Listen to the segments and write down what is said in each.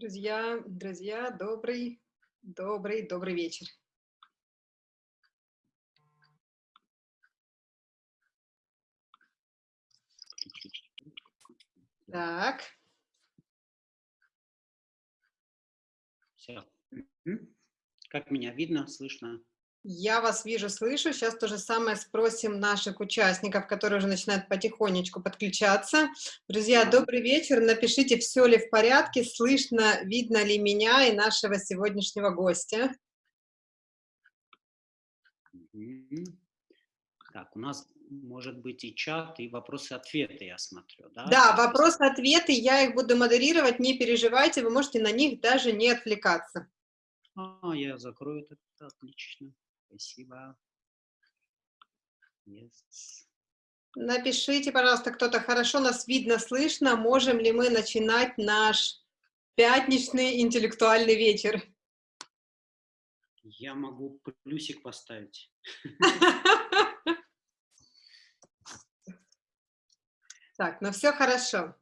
Друзья, друзья, добрый, добрый, добрый вечер. Так. Все. Как меня видно, слышно? Я вас вижу, слышу. Сейчас то же самое спросим наших участников, которые уже начинают потихонечку подключаться. Друзья, добрый вечер. Напишите, все ли в порядке, слышно, видно ли меня и нашего сегодняшнего гостя. Так, у нас может быть и чат, и вопросы-ответы, я смотрю, да? Да, вопросы-ответы, я их буду модерировать, не переживайте, вы можете на них даже не отвлекаться. А, я закрою это, отлично. Спасибо. Yes. Напишите, пожалуйста, кто-то хорошо нас видно, слышно. Можем ли мы начинать наш пятничный интеллектуальный вечер? Я могу плюсик поставить. Так, ну все хорошо.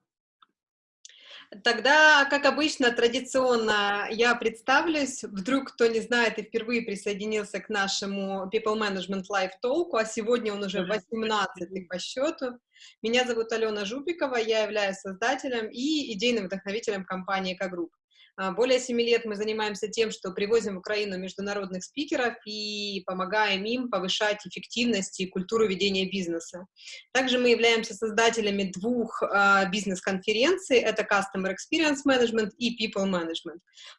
Тогда, как обычно, традиционно я представлюсь. Вдруг кто не знает и впервые присоединился к нашему People Management Live Talk, а сегодня он уже 18 по счету. Меня зовут Алена Жупикова, я являюсь создателем и идейным вдохновителем компании «Экогрупп». А, более семи лет мы занимаемся тем, что привозим в Украину международных спикеров и помогаем им повышать эффективность и культуру ведения бизнеса. Также мы являемся создателями двух uh, бизнес-конференций, это Customer Experience Management и People Management.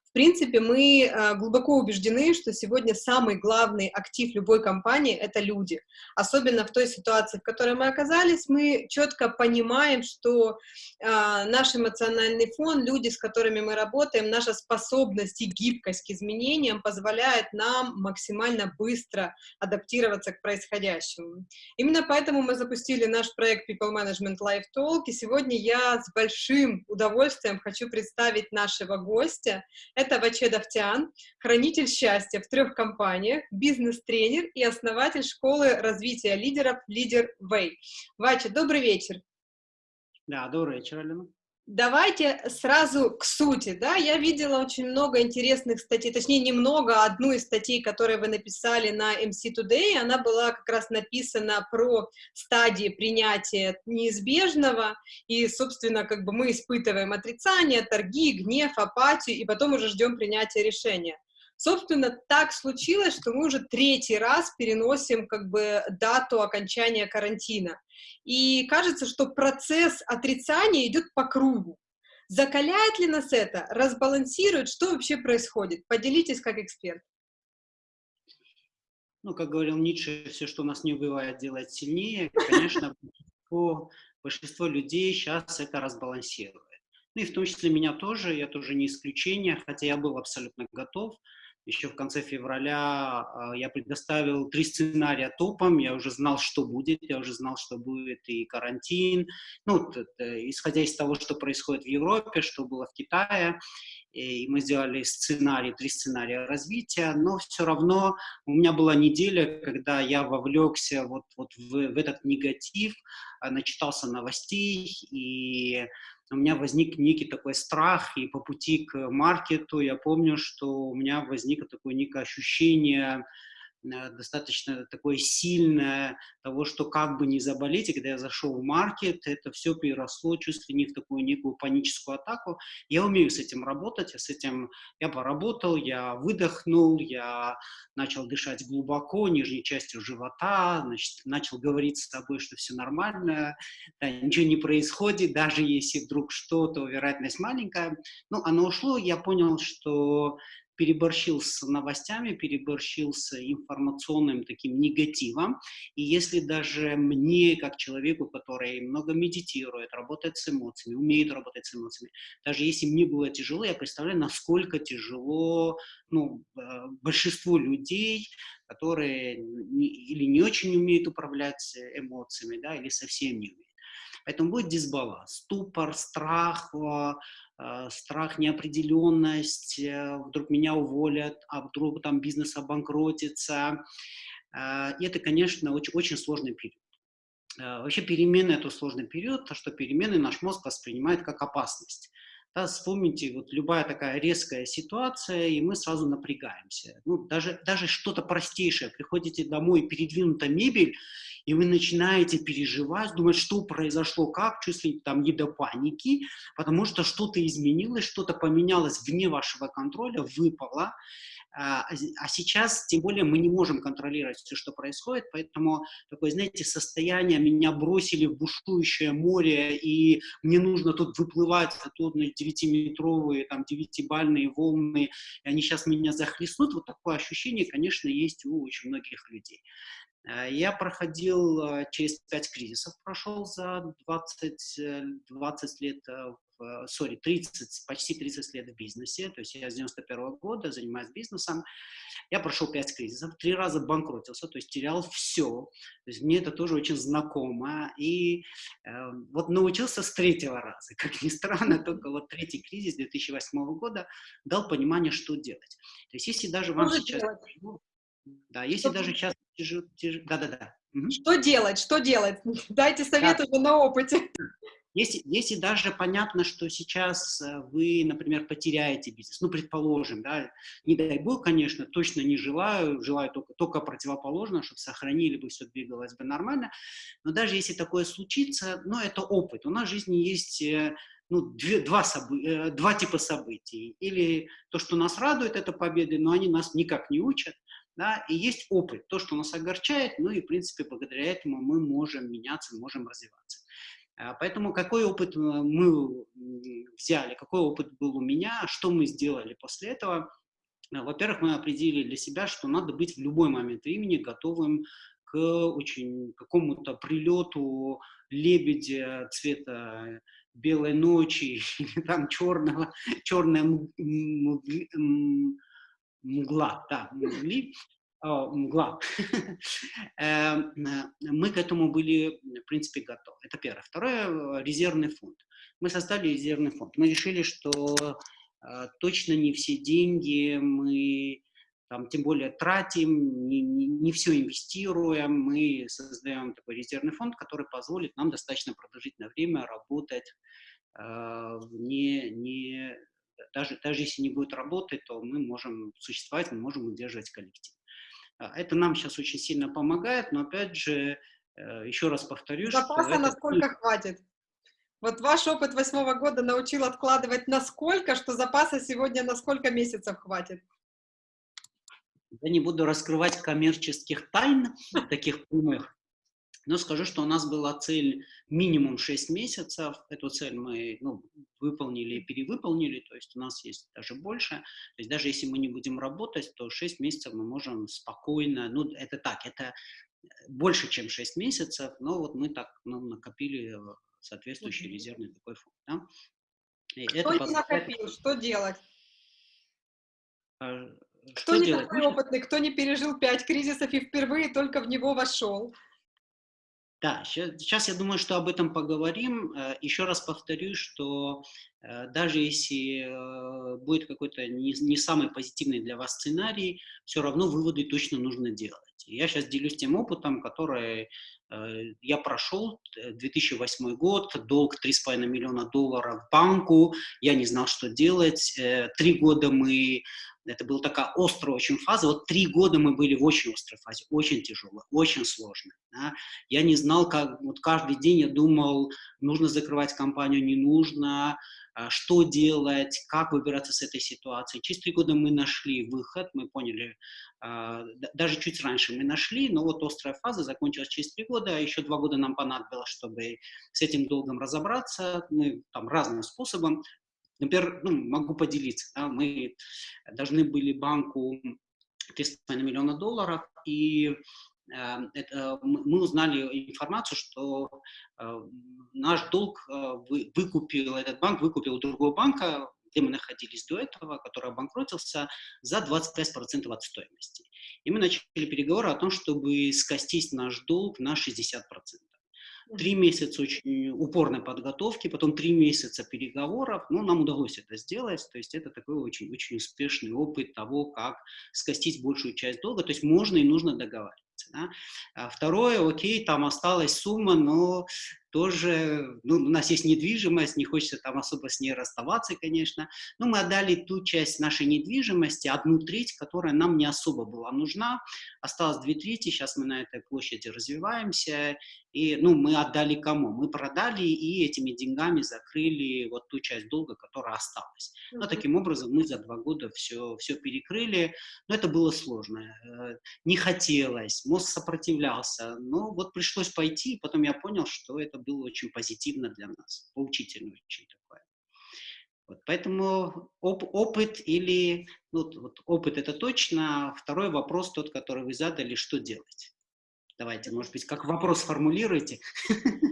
В принципе, мы э, глубоко убеждены, что сегодня самый главный актив любой компании — это люди. Особенно в той ситуации, в которой мы оказались, мы четко понимаем, что э, наш эмоциональный фон, люди, с которыми мы работаем, наша способность и гибкость к изменениям позволяет нам максимально быстро адаптироваться к происходящему. Именно поэтому мы запустили наш проект People Management Live Talk, и сегодня я с большим удовольствием хочу представить нашего гостя. Это Ваче Давтян, хранитель счастья в трех компаниях, бизнес-тренер и основатель школы развития лидеров Лидер Way. Вача, добрый вечер. Да, добрый вечер, Алена. Давайте сразу к сути, да, я видела очень много интересных статей, точнее, немного, одну из статей, которые вы написали на MC Today, она была как раз написана про стадии принятия неизбежного, и, собственно, как бы мы испытываем отрицание, торги, гнев, апатию, и потом уже ждем принятия решения. Собственно, так случилось, что мы уже третий раз переносим как бы дату окончания карантина. И кажется, что процесс отрицания идет по кругу. Закаляет ли нас это? Разбалансирует? Что вообще происходит? Поделитесь как эксперт. Ну, как говорил Ницше, все, что нас не убивает, делает сильнее. Конечно, большинство, большинство людей сейчас это разбалансирует. Ну и в том числе меня тоже, я тоже не исключение, хотя я был абсолютно готов еще в конце февраля а, я предоставил три сценария топом, я уже знал, что будет, я уже знал, что будет и карантин, ну, исходя из того, что происходит в Европе, что было в Китае, и мы сделали сценарий, три сценария развития, но все равно у меня была неделя, когда я вовлекся вот, вот в, в этот негатив, а, начитался новостей, и у меня возник некий такой страх, и по пути к маркету я помню, что у меня возникло такое некое ощущение достаточно такое сильное того, что как бы не заболеть, и когда я зашел в маркет, это все переросло чуть ли не в такую некую паническую атаку. Я умею с этим работать, я с этим, я поработал, я выдохнул, я начал дышать глубоко, нижней частью живота, значит, начал говорить с тобой, что все нормально, да, ничего не происходит, даже если вдруг что-то, вероятность маленькая. Ну, оно ушло, я понял, что переборщил с новостями, переборщил с информационным таким негативом. И если даже мне, как человеку, который много медитирует, работает с эмоциями, умеет работать с эмоциями, даже если мне было тяжело, я представляю, насколько тяжело ну, э, большинству людей, которые или не очень умеют управлять эмоциями, да, или совсем не умеют. Поэтому будет дисбаланс, ступор, страх, э, страх, неопределенность, э, вдруг меня уволят, а вдруг там бизнес обанкротится. И это, конечно, очень, очень сложный период. Вообще перемены – это сложный период, то что перемены наш мозг воспринимает как опасность. Да, вспомните, вот любая такая резкая ситуация, и мы сразу напрягаемся. Ну, даже, даже что-то простейшее. Приходите домой, передвинута мебель, и вы начинаете переживать, думать, что произошло, как, чувствуете там не до паники, потому что что-то изменилось, что-то поменялось вне вашего контроля, выпало. А, а сейчас, тем более, мы не можем контролировать все, что происходит, поэтому такое, знаете, состояние, меня бросили в бушующее море, и мне нужно тут выплывать, а тут 9-метровые, там, 9-бальные волны, и они сейчас меня захлестнут, вот такое ощущение, конечно, есть у очень многих людей. Э, я проходил э, через пять кризисов, прошел за 20, 20 э, лет, сори, 30, почти 30 лет в бизнесе, то есть я с 91 -го года занимаюсь бизнесом, я прошел пять кризисов, три раза банкротился, то есть терял все, то есть мне это тоже очень знакомо, и э, вот научился с третьего раза, как ни странно, только вот третий кризис 2008 года дал понимание, что делать. То есть если даже вам что сейчас... Делать? Да, если что даже сейчас тяжело, тяж... да-да-да. Что делать, что делать? Дайте совет да. уже на опыте. Если, если даже понятно, что сейчас э, вы, например, потеряете бизнес, ну, предположим, да, не дай бог, конечно, точно не желаю, желаю только, только противоположно, чтобы сохранили бы, все двигалось бы нормально, но даже если такое случится, ну, это опыт. У нас в жизни есть э, ну, две, два, собы, э, два типа событий. Или то, что нас радует, это победы, но они нас никак не учат да, и есть опыт, то, что нас огорчает, ну и, в принципе, благодаря этому мы можем меняться, можем развиваться. А, поэтому какой опыт э, мы взяли, какой опыт был у меня, что мы сделали после этого? А, во-первых, мы определили для себя, что надо быть в любой момент времени готовым к очень какому-то прилету лебедя цвета белой ночи, или там черного, черная мгла, да, мгли, мгла. Эм, э, мы к этому были, в принципе, готовы. Это первое. Второе, резервный фонд. Мы создали резервный фонд. Мы решили, что э, точно не все деньги мы там, тем более тратим, не, не, не все инвестируем, мы создаем такой резервный фонд, который позволит нам достаточно продолжительное время работать э, не, не даже, даже если не будет работать, то мы можем существовать, мы можем удерживать коллектив. А, это нам сейчас очень сильно помогает, но опять же, э, еще раз повторюсь, Запаса что насколько это... хватит? Вот ваш опыт восьмого года научил откладывать насколько, что запаса сегодня на сколько месяцев хватит? Я не буду раскрывать коммерческих тайн, таких прямых, но скажу, что у нас была цель минимум 6 месяцев. Эту цель мы ну, выполнили и перевыполнили, то есть у нас есть даже больше. То есть даже если мы не будем работать, то 6 месяцев мы можем спокойно, ну это так, это больше, чем 6 месяцев, но вот мы так ну, накопили соответствующий резервный такой фонд. Да? И Кто это не позволяет... накопил, что делать? А, кто не делать? такой опытный, кто не пережил пять кризисов и впервые только в него вошел? Да, сейчас я думаю, что об этом поговорим. Э, Еще раз повторю, что э, даже если э, будет какой-то не, самый позитивный для вас сценарий, все равно выводы точно нужно делать. Я сейчас делюсь тем опытом, который я прошел, 2008 год, долг 3,5 миллиона долларов банку, я не знал, что делать. Три года мы это была такая острая очень фаза. Вот три года мы были в очень острой фазе, очень тяжелой, очень сложной. Да? Я не знал, как, вот каждый день я думал, нужно закрывать компанию, не нужно, а, что делать, как выбираться с этой ситуации. Через три года мы нашли выход, мы поняли, а, даже чуть раньше мы нашли, но вот острая фаза закончилась через три года, а еще два года нам понадобилось, чтобы с этим долгом разобраться, мы там разным способом, Например, ну, могу поделиться. Да, мы должны были банку 3,5 миллиона долларов, и э, это, мы узнали информацию, что э, наш долг э, вы, выкупил, этот банк выкупил у другого банка, где мы находились до этого, который обанкротился, за 25% от стоимости. И мы начали переговоры о том, чтобы скостить наш долг на 60%. Три месяца очень упорной подготовки, потом три месяца переговоров, но нам удалось это сделать, то есть это такой очень-очень успешный опыт того, как скостить большую часть долга, то есть можно и нужно договариваться. Да? А второе, окей, там осталась сумма, но тоже, ну, у нас есть недвижимость, не хочется там особо с ней расставаться, конечно, но мы отдали ту часть нашей недвижимости, одну треть, которая нам не особо была нужна, осталось две трети, сейчас мы на этой площади развиваемся, и, ну, мы отдали кому? Мы продали и этими деньгами закрыли вот ту часть долга, которая осталась. Но таким образом мы за два года все, все перекрыли, но это было сложно. Э, не хотелось, мозг сопротивлялся, но вот пришлось пойти, и потом я понял, что это было очень позитивно для нас, поучительно очень такое. Вот, поэтому оп опыт или, ну, вот опыт это точно, второй вопрос тот, который вы задали, что делать. Давайте, может быть, как вопрос формулируйте,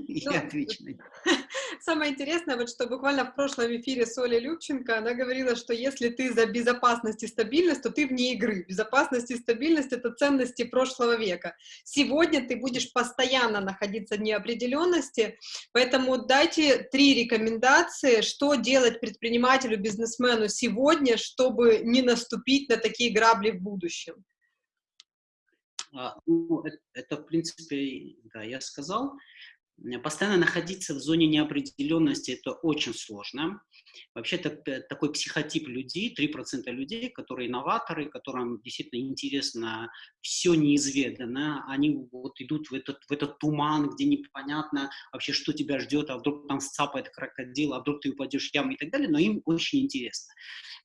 я ну, отвечу на Самое интересное, вот что буквально в прошлом эфире с Олей Любченко, она говорила, что если ты за безопасность и стабильность, то ты вне игры. Безопасность и стабильность — это ценности прошлого века. Сегодня ты будешь постоянно находиться в неопределенности, поэтому дайте три рекомендации, что делать предпринимателю, бизнесмену сегодня, чтобы не наступить на такие грабли в будущем. А, ну, это, в принципе, да, я сказал. Постоянно находиться в зоне неопределенности – это очень сложно. Вообще-то такой психотип людей, 3% людей, которые инноваторы, которым действительно интересно все неизведанно, они вот идут в этот, в этот туман, где непонятно вообще, что тебя ждет, а вдруг там сцапает крокодил, а вдруг ты упадешь в яму и так далее, но им очень интересно.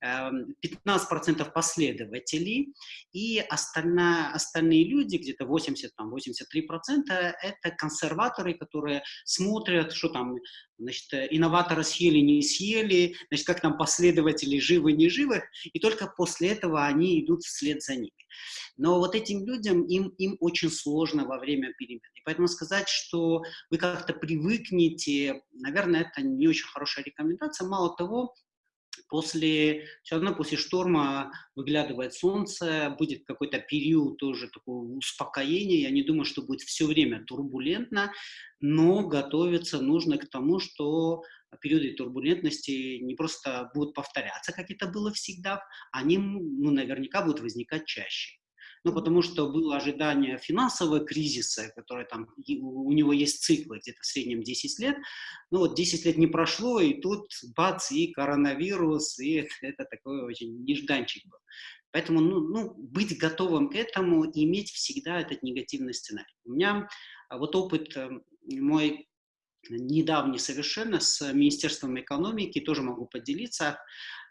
15% эм, последователей, и остальная, остальные люди, где-то 80-83%, это консерваторы, которые смотрят, что там, значит, инноваторы съели, не съели, значит, как там последователи живы, не живы, и только после этого они идут вслед за ними. Но вот этим людям, им, им очень сложно во время перемен. И поэтому сказать, что вы как-то привыкнете, наверное, это не очень хорошая рекомендация. Мало того, После, все равно после шторма выглядывает солнце, будет какой-то период тоже такого успокоения. Я не думаю, что будет все время турбулентно, но готовиться нужно к тому, что периоды турбулентности не просто будут повторяться, как это было всегда, они ну, наверняка будут возникать чаще ну, потому что было ожидание финансового кризиса, который там, у него есть циклы где-то в среднем 10 лет, ну вот 10 лет не прошло, и тут бац, и коронавирус, и это, такой очень нежданчик был. Поэтому ну, ну, быть готовым к этому иметь всегда этот негативный сценарий. У меня а, вот опыт э, мой недавний совершенно с Министерством экономики, тоже могу поделиться.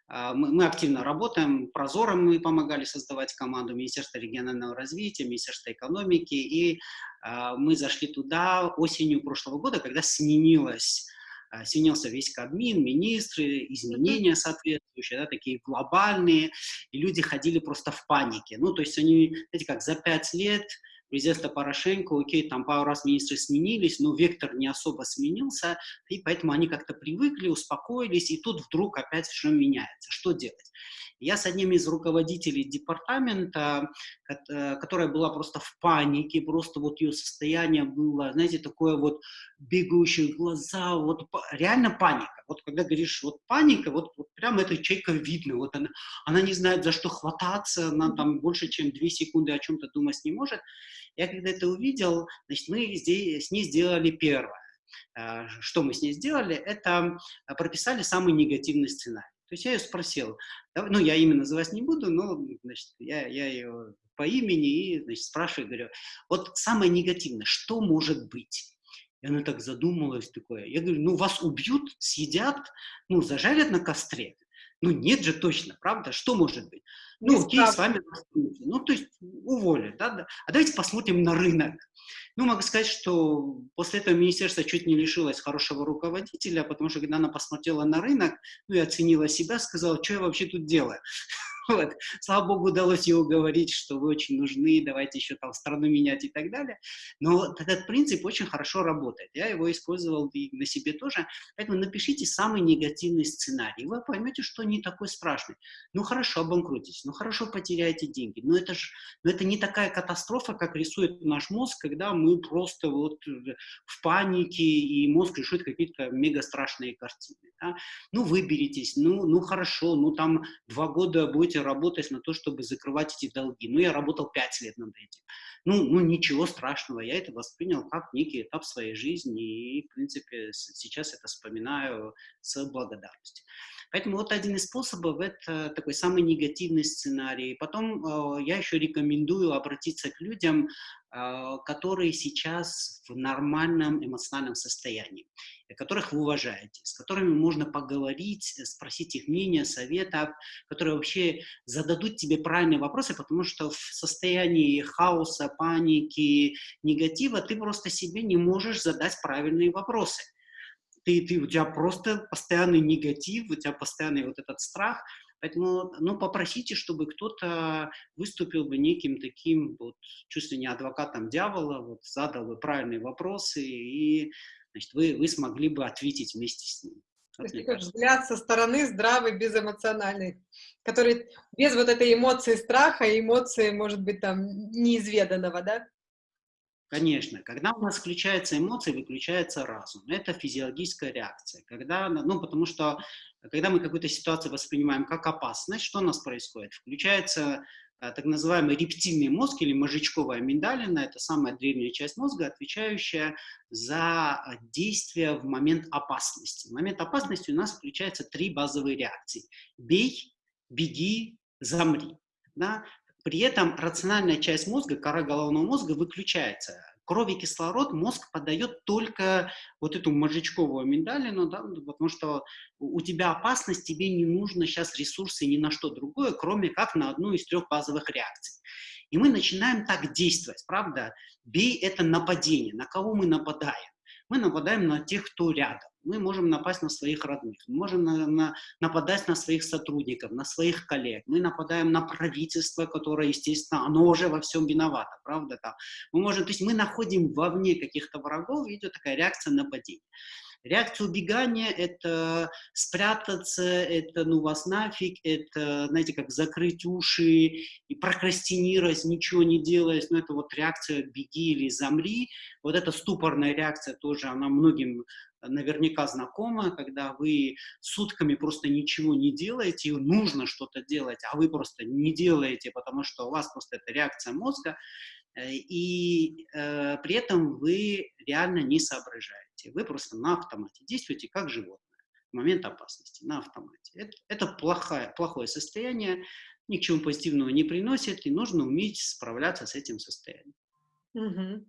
А, мы, мы активно работаем, Прозором мы помогали создавать команду, Министерство регионального развития, Министерство экономики, и э, мы зашли туда осенью прошлого года, когда сменилось а, сменился весь Кабмин, министры, изменения соответствующие, да, такие глобальные, и люди ходили просто в панике. Ну, то есть они, знаете, как за пять лет президента Порошенко, окей, там пару раз министры сменились, но вектор не особо сменился, и поэтому они как-то привыкли, успокоились, и тут вдруг опять все меняется. Что делать? Я с одним из руководителей департамента, э, которая была просто в панике, просто вот ее состояние было, знаете, такое вот бегающие глаза, вот реально паника. Вот когда говоришь, вот паника, вот, вот прямо это человека видно, вот она, она не знает, за что хвататься, она там больше, чем две секунды о чем-то думать не может. Я когда это увидел, значит, мы здесь, с ней сделали первое. Э, что мы с ней сделали? Это прописали самый негативный сценарий. То есть я ее спросил, ну, я имя называть не буду, но, значит, я, я ее по имени и, значит, спрашиваю, говорю, вот самое негативное, что может быть? И она так задумалась, такое. Я говорю, ну, вас убьют, съедят, ну, зажарят на костре. Ну, нет же точно, правда? Что может быть? Ну, окей, с вами Ну, то есть уволят, да, да. А давайте посмотрим на рынок. Ну, могу сказать, что после этого министерство чуть не лишилось хорошего руководителя, потому что когда она посмотрела на рынок, ну и оценила себя, сказала, что я вообще тут делаю. Вот. Слава богу, удалось ей уговорить, что вы очень нужны, давайте еще там страну менять и так далее. Но этот принцип очень хорошо работает. Я его использовал и на себе тоже. Поэтому напишите самый негативный сценарий. Вы поймете, что не такой страшный. Ну хорошо, обанкротитесь, ну хорошо, потеряете деньги. Но это же но это не такая катастрофа, как рисует наш мозг, когда мы просто вот в панике, и мозг рисует какие-то мега страшные картины. Да? Ну выберитесь, ну, ну хорошо, ну там два года будете будете работать на то, чтобы закрывать эти долги. Ну, я работал пять лет над этим. Ну, ну, ничего страшного, я это воспринял как некий этап своей жизни, и, в принципе, сейчас это вспоминаю с благодарностью. Поэтому вот один из способов – это такой самый негативный сценарий. Потом э, я еще рекомендую обратиться к людям, э, которые сейчас в нормальном эмоциональном состоянии, которых вы уважаете, с которыми можно поговорить, спросить их мнение, советов, которые вообще зададут тебе правильные вопросы, потому что в состоянии хаоса, паники, негатива ты просто себе не можешь задать правильные вопросы ты, ты, у тебя просто постоянный негатив, у тебя постоянный вот этот страх, Поэтому, ну, попросите, чтобы кто-то выступил бы неким таким, вот, чувствую не адвокатом дьявола, вот, задал бы правильные вопросы, и, значит, вы, вы смогли бы ответить вместе с ним. То есть такой взгляд со стороны здравый, безэмоциональный, который без вот этой эмоции страха и эмоции, может быть, там, неизведанного, да? Конечно, когда у нас включаются эмоции, выключается разум. Это физиологическая реакция. Когда, ну, потому что, когда мы какую-то ситуацию воспринимаем как опасность, что у нас происходит? Включается э, так называемый рептильный мозг или мозжечковая миндалина, это самая древняя часть мозга, отвечающая за действие в момент опасности. В момент опасности у нас включаются три базовые реакции. Бей, беги, замри. Да? При этом рациональная часть мозга, кора головного мозга выключается. Кровь и кислород мозг подает только вот эту мозжечковую миндалину, да, потому что у тебя опасность, тебе не нужно сейчас ресурсы ни на что другое, кроме как на одну из трех базовых реакций. И мы начинаем так действовать, правда? Бей – это нападение. На кого мы нападаем? Мы нападаем на тех, кто рядом мы можем напасть на своих родных, мы можем на, на, нападать на своих сотрудников, на своих коллег, мы нападаем на правительство, которое, естественно, оно уже во всем виновато, правда? Там. Мы можем, то есть мы находим вовне каких-то врагов, идет такая реакция нападения. Реакция убегания – это спрятаться, это ну вас нафиг, это, знаете, как закрыть уши и прокрастинировать, ничего не делать. Ну, это вот реакция «беги» или «замри». Вот эта ступорная реакция тоже, она многим наверняка знакома, когда вы сутками просто ничего не делаете, и нужно что-то делать, а вы просто не делаете, потому что у вас просто это реакция мозга, э, и э, при этом вы реально не соображаете. Вы просто на автомате действуете как животное в момент опасности, на автомате. Это, это плохое, плохое состояние, ни к чему позитивного не приносит, и нужно уметь справляться с этим состоянием. Угу.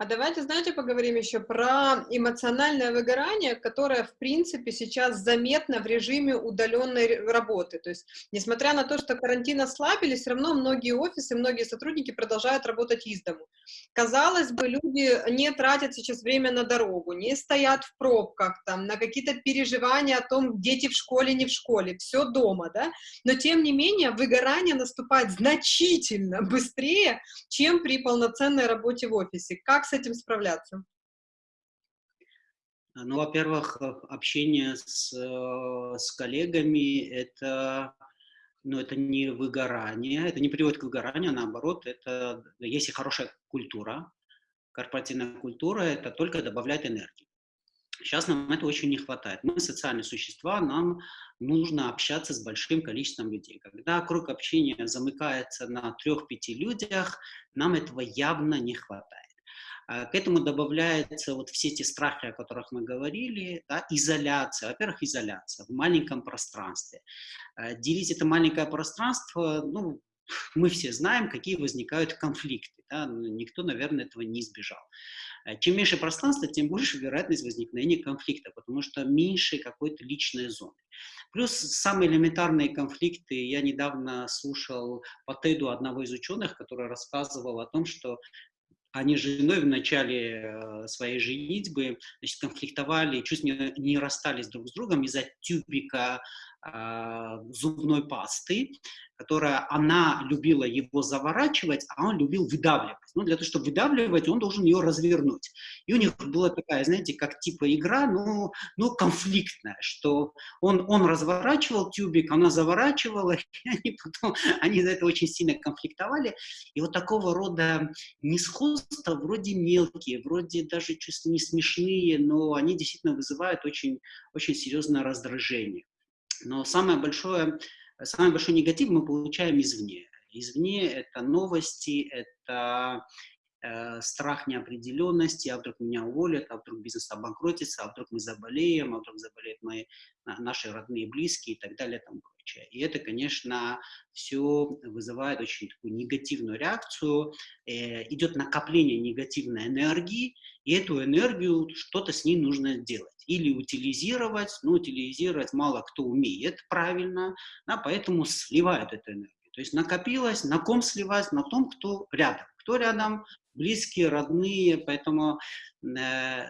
А давайте, знаете, поговорим еще про эмоциональное выгорание, которое, в принципе, сейчас заметно в режиме удаленной работы. То есть, несмотря на то, что карантин ослабили, все равно многие офисы, многие сотрудники продолжают работать из дому. Казалось бы, люди не тратят сейчас время на дорогу, не стоят в пробках, там, на какие-то переживания о том, дети в школе, не в школе, все дома, да? Но, тем не менее, выгорание наступает значительно быстрее, чем при полноценной работе в офисе. Как с этим справляться? Ну, во-первых, э, общение с, э, с коллегами – это, ну, это не выгорание, это не приводит к выгоранию, а наоборот, это, если хорошая культура, корпоративная культура, это только добавляет энергии. Сейчас нам этого очень не хватает. Мы социальные существа, нам нужно общаться с большим количеством людей. Когда круг общения замыкается на трех-пяти людях, нам этого явно не хватает. А, к этому добавляются вот все эти страхи, о которых мы говорили, да, изоляция. Во-первых, изоляция в маленьком пространстве. А, делить это маленькое пространство, ну, мы все знаем, какие возникают конфликты. Да? Никто, наверное, этого не избежал. А, чем меньше пространства, тем больше вероятность возникновения конфликта, потому что меньше какой-то личной зоны. Плюс самые элементарные конфликты. Я недавно слушал по Теду одного из ученых, который рассказывал о том, что они с женой в начале э, своей женитьбы значит, конфликтовали, чуть не, не расстались друг с другом из-за тюбика зубной пасты, которая она любила его заворачивать, а он любил выдавливать. Ну, для того, чтобы выдавливать, он должен ее развернуть. И у них была такая, знаете, как типа игра, но, но конфликтная, что он, он разворачивал тюбик, она заворачивала, и они потом, они за это очень сильно конфликтовали. И вот такого рода несходства вроде мелкие, вроде даже чувства не смешные, но они действительно вызывают очень, очень серьезное раздражение. Но самое большое самый большой негатив мы получаем извне. Извне это новости, это э, страх неопределенности, а вдруг меня уволят, а вдруг бизнес обанкротится, а вдруг мы заболеем, а вдруг заболеют мои, наши родные, близкие и так далее тому прочее. И это, конечно, все вызывает очень такую негативную реакцию, э, идет накопление негативной энергии, и эту энергию что-то с ней нужно делать. Или утилизировать, но утилизировать мало кто умеет правильно, да, поэтому сливают эту энергию. То есть накопилось, на ком сливать, на том, кто рядом. Кто рядом, близкие, родные, поэтому э,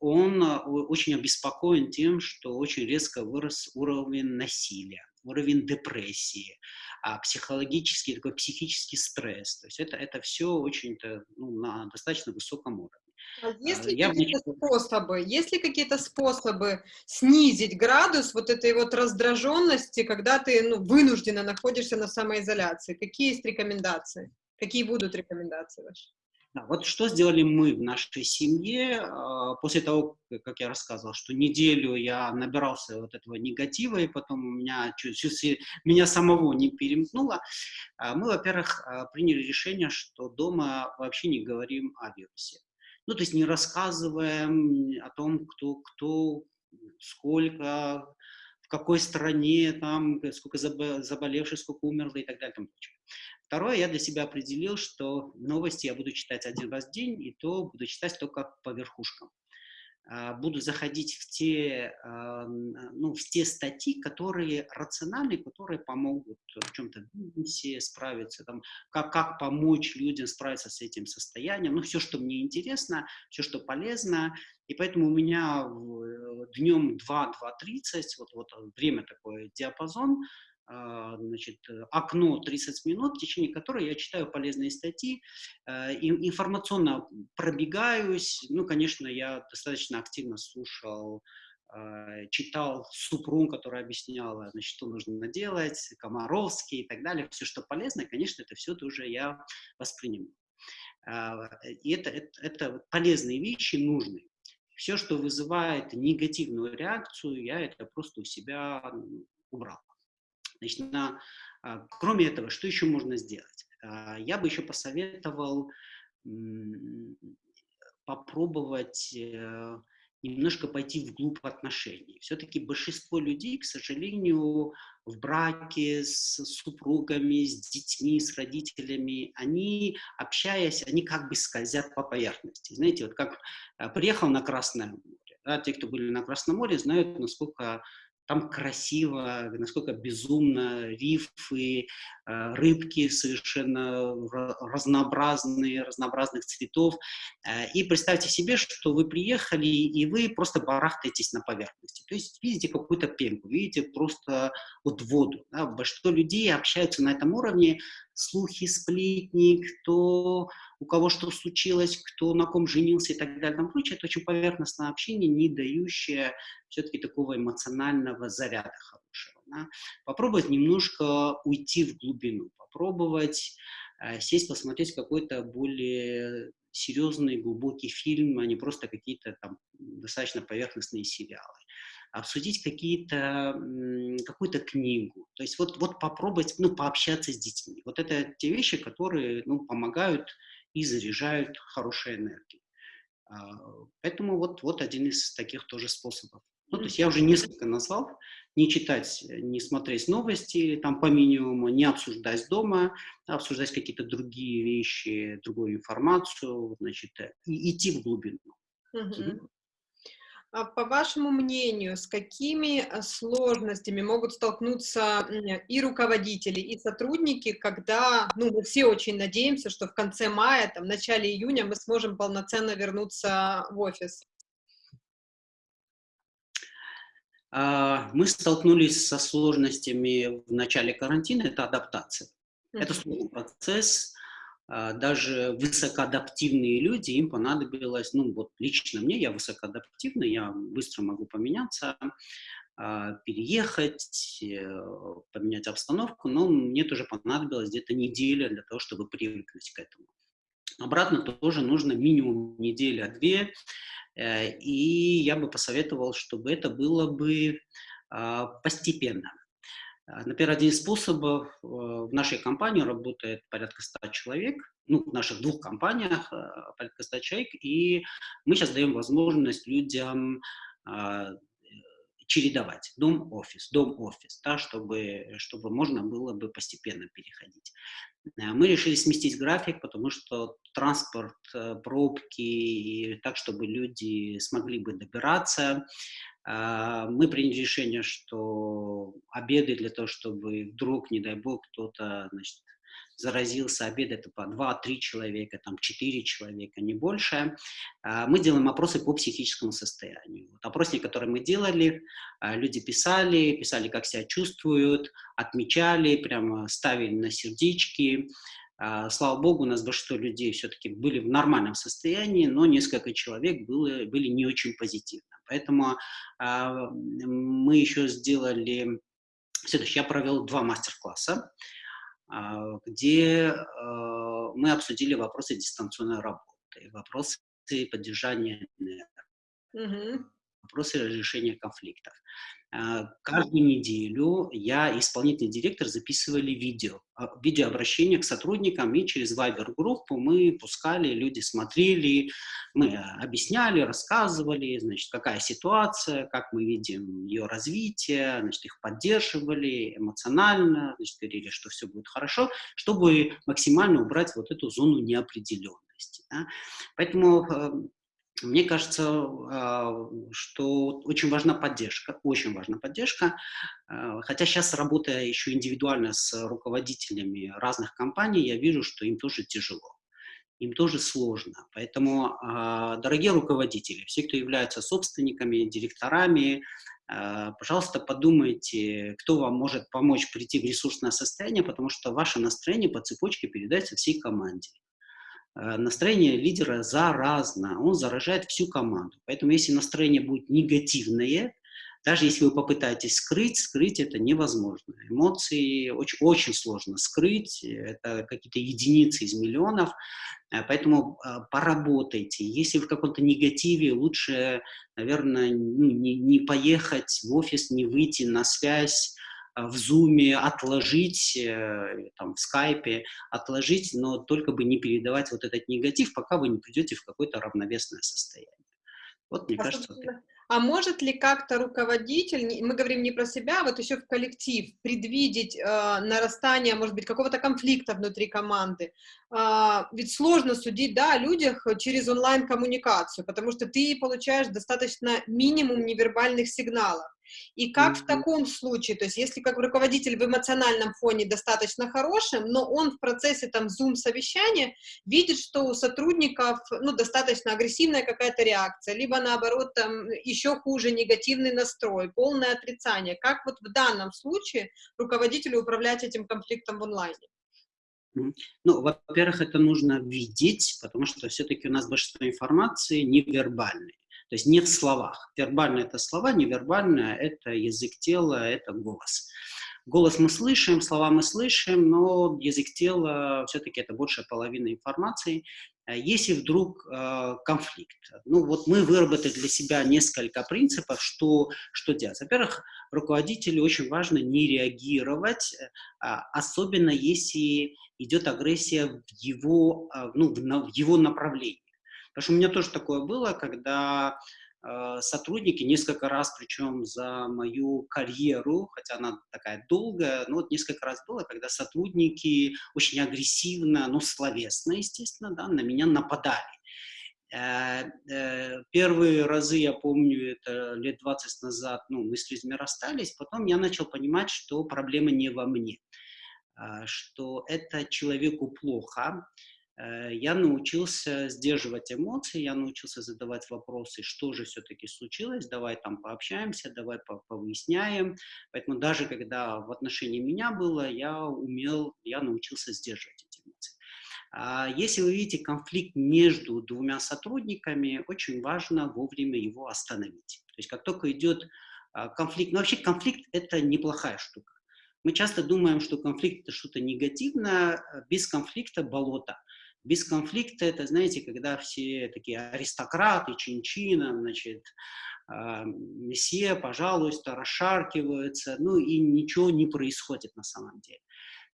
он очень обеспокоен тем, что очень резко вырос уровень насилия, уровень депрессии, а психологический, такой психический стресс. То есть это, это все очень-то ну, на достаточно высоком уровне. А есть ли какие-то способы, есть ли какие-то способы снизить градус вот этой вот раздраженности, когда ты ну, вынужденно находишься на самоизоляции? Какие есть рекомендации? Какие будут рекомендации ваши? Да, вот что сделали мы в нашей семье а, после того, как я рассказывал, что неделю я набирался вот этого негатива, и потом у меня чуть-чуть меня самого не перемкнуло. А, мы, во-первых, а, приняли решение, что дома вообще не говорим о вирусе. Ну, то есть не рассказываем о том, кто, кто, сколько, в какой стране, там, сколько заболевших, сколько умерло и так далее. Второе, я для себя определил, что новости я буду читать один раз в день, и то буду читать только по верхушкам. А, буду заходить в те, а, ну, в те статьи, которые рациональны, которые помогут в чем-то бизнесе справиться, там, как, как помочь людям справиться с этим состоянием, ну, все, что мне интересно, все, что полезно, и поэтому у меня днем 2-2.30, вот, вот время такое, диапазон, а, значит, окно 30 минут, в течение которой я читаю полезные статьи, э, информационно пробегаюсь. Ну, конечно, я достаточно активно слушал а, читал Супрун, которая объясняла, значит, что нужно делать, Комаровский и так далее, все, что полезно, конечно, это все тоже я воспринимаю. А, и это, это, это полезные вещи, нужные. Все, что вызывает негативную реакцию, я это просто у себя убрал. Значит, на, а, кроме этого, что еще можно сделать? А, я бы еще посоветовал попробовать э, немножко пойти вглубь отношений. Все-таки большинство людей, к сожалению, в браке с супругами, с детьми, с родителями, они, общаясь, они как бы скользят по поверхности. Знаете, вот как э, приехал на Красное море, да, те, кто были на Красном море, знают, насколько там красиво, насколько безумно, рифы, э, рыбки совершенно разнообразные, разнообразных цветов. Э, и представьте себе, что вы приехали, и вы просто барахтаетесь на поверхности. То есть видите какую-то пенку, видите просто вот воду. Да? Большинство людей общаются на этом уровне, слухи, сплетни, кто, у кого что случилось, кто на ком женился и так далее. Там прочее. Это очень поверхностное общение, не дающее все-таки такого эмоционального заряда хорошего. Да? Попробовать немножко уйти в глубину, попробовать э, сесть, посмотреть какой-то более серьезный, глубокий фильм, а не просто какие-то там достаточно поверхностные сериалы обсудить какие-то, какую-то книгу. То есть вот, вот попробовать, ну, пообщаться с детьми. Вот это те вещи, которые, ну, помогают и заряжают хорошей энергией. А, поэтому вот, вот один из таких тоже способов. Ну, то есть я уже несколько назвал. Не читать, не смотреть новости, там по минимуму, не обсуждать дома, обсуждать какие-то другие вещи, другую информацию, значит, и идти в глубину. Uh-huh. А по вашему мнению, с какими э, сложностями могут столкнуться и руководители, и сотрудники, когда, ну, мы все очень надеемся, что в конце мая, там, в начале июня мы сможем полноценно вернуться в офис? А, мы столкнулись со сложностями в начале карантина, это адаптация. Это сложный процесс, даже высокоадаптивные люди, им понадобилось, ну вот лично мне, я высокоадаптивный, я быстро могу поменяться, а, переехать, э, поменять обстановку, но мне тоже понадобилось где-то неделя для того, чтобы привыкнуть к этому. Обратно тоже нужно минимум неделя-две, э, и я бы посоветовал, чтобы это было бы а, постепенно. А, например, один из способов э, в нашей компании работает порядка 100 человек, ну, в наших двух компаниях э, порядка 100 человек, и мы сейчас даем возможность людям а, чередовать дом-офис, дом-офис, да, чтобы, чтобы можно было бы постепенно переходить. Э, мы решили сместить график, потому что транспорт, пробки, и так, чтобы люди смогли бы добираться, мы приняли решение, что обеды для того, чтобы вдруг, не дай бог, кто-то заразился, обед это по 2-3 человека, там 4 человека, не больше. А, мы делаем опросы по психическому состоянию. Вот опросник, который мы делали, а, люди писали, писали, как себя чувствуют, отмечали, прямо ставили на сердечки. Слава богу, у нас большинство людей все-таки были в нормальном состоянии, но несколько человек было, были не очень позитивны. Поэтому э, мы еще сделали следующее. Я провел два мастер-класса, э, где мы обсудили вопросы дистанционной работы, вопросы поддержания энергии, вопросы разрешения конфликтов. Э, каждую неделю я и исполнительный директор записывали видео, а, видеообращение к сотрудникам, и через Viber-группу мы пускали, люди смотрели, мы объясняли, рассказывали, значит, какая ситуация, как мы видим ее развитие, значит, их поддерживали эмоционально, значит, говорили, что все будет хорошо, чтобы максимально убрать вот эту зону неопределенности. Да? Поэтому э, мне кажется, а, что очень важна поддержка, очень важна поддержка. А, хотя сейчас, работая еще индивидуально с руководителями разных компаний, я вижу, что им тоже тяжело, им тоже сложно. Поэтому, а, дорогие руководители, все, кто являются собственниками, директорами, пожалуйста, подумайте, кто вам может помочь прийти в ресурсное состояние, потому что ваше настроение по цепочке передается всей команде. Э, настроение лидера заразно, он заражает всю команду. Поэтому если настроение будет негативное, даже если вы попытаетесь скрыть, скрыть это невозможно. Эмоции очень, очень сложно скрыть, это какие-то единицы из миллионов, э, поэтому э, поработайте. Если в каком-то негативе, лучше, наверное, ну, не, не поехать в офис, не выйти на связь, в Zoom отложить, э, там, в скайпе отложить, но только бы не передавать вот этот негатив, пока вы не придете в какое-то равновесное состояние. Вот, мне а, кажется, вот а может ли как-то руководитель, мы говорим не про себя, а вот еще в коллектив, предвидеть э, нарастание, может быть, какого-то конфликта внутри команды? Э, ведь сложно судить, да, о людях через онлайн-коммуникацию, потому что ты получаешь достаточно минимум невербальных сигналов. И как в таком случае, то есть если как руководитель в эмоциональном фоне достаточно хорошим, но он в процессе там зум-совещания видит, что у сотрудников, ну, достаточно агрессивная какая-то реакция, либо наоборот там еще хуже негативный настрой, полное отрицание. Как вот в данном случае руководителю управлять этим конфликтом в онлайне? Ну, во-первых, это нужно видеть, потому что все-таки у нас большинство информации невербальной. То есть не в словах. Вербально это слова, невербально это язык тела, это голос. Голос мы слышим, слова мы слышим, но язык тела все-таки это большая половина информации. Э, если вдруг э, конфликт, ну вот мы выработали для себя несколько принципов, что, что делать. Во-первых, руководителю очень важно не реагировать, э, особенно если идет агрессия в его, э, ну, в его направлении. Потому что у меня тоже такое было, когда э, сотрудники несколько раз, причем за мою карьеру, хотя она такая долгая, но вот несколько раз было, когда сотрудники очень агрессивно, ну, словесно, естественно, да, на меня нападали. Э, э, первые разы, я помню, это лет 20 назад, ну, мы с людьми расстались, потом я начал понимать, что проблема не во мне, что это человеку плохо, я научился сдерживать эмоции, я научился задавать вопросы, что же все-таки случилось, давай там пообщаемся, давай повыясняем. Поэтому даже когда в отношении меня было, я умел, я научился сдерживать эти эмоции. А если вы видите конфликт между двумя сотрудниками, очень важно вовремя его остановить. То есть как только идет а, конфликт, ну вообще конфликт это неплохая штука. Мы часто думаем, что конфликт это что-то негативное, без конфликта болото. Без конфликта это, знаете, когда все такие аристократы, чин-чина, значит, э, месье, пожалуйста, расшаркиваются, ну и ничего не происходит на самом деле.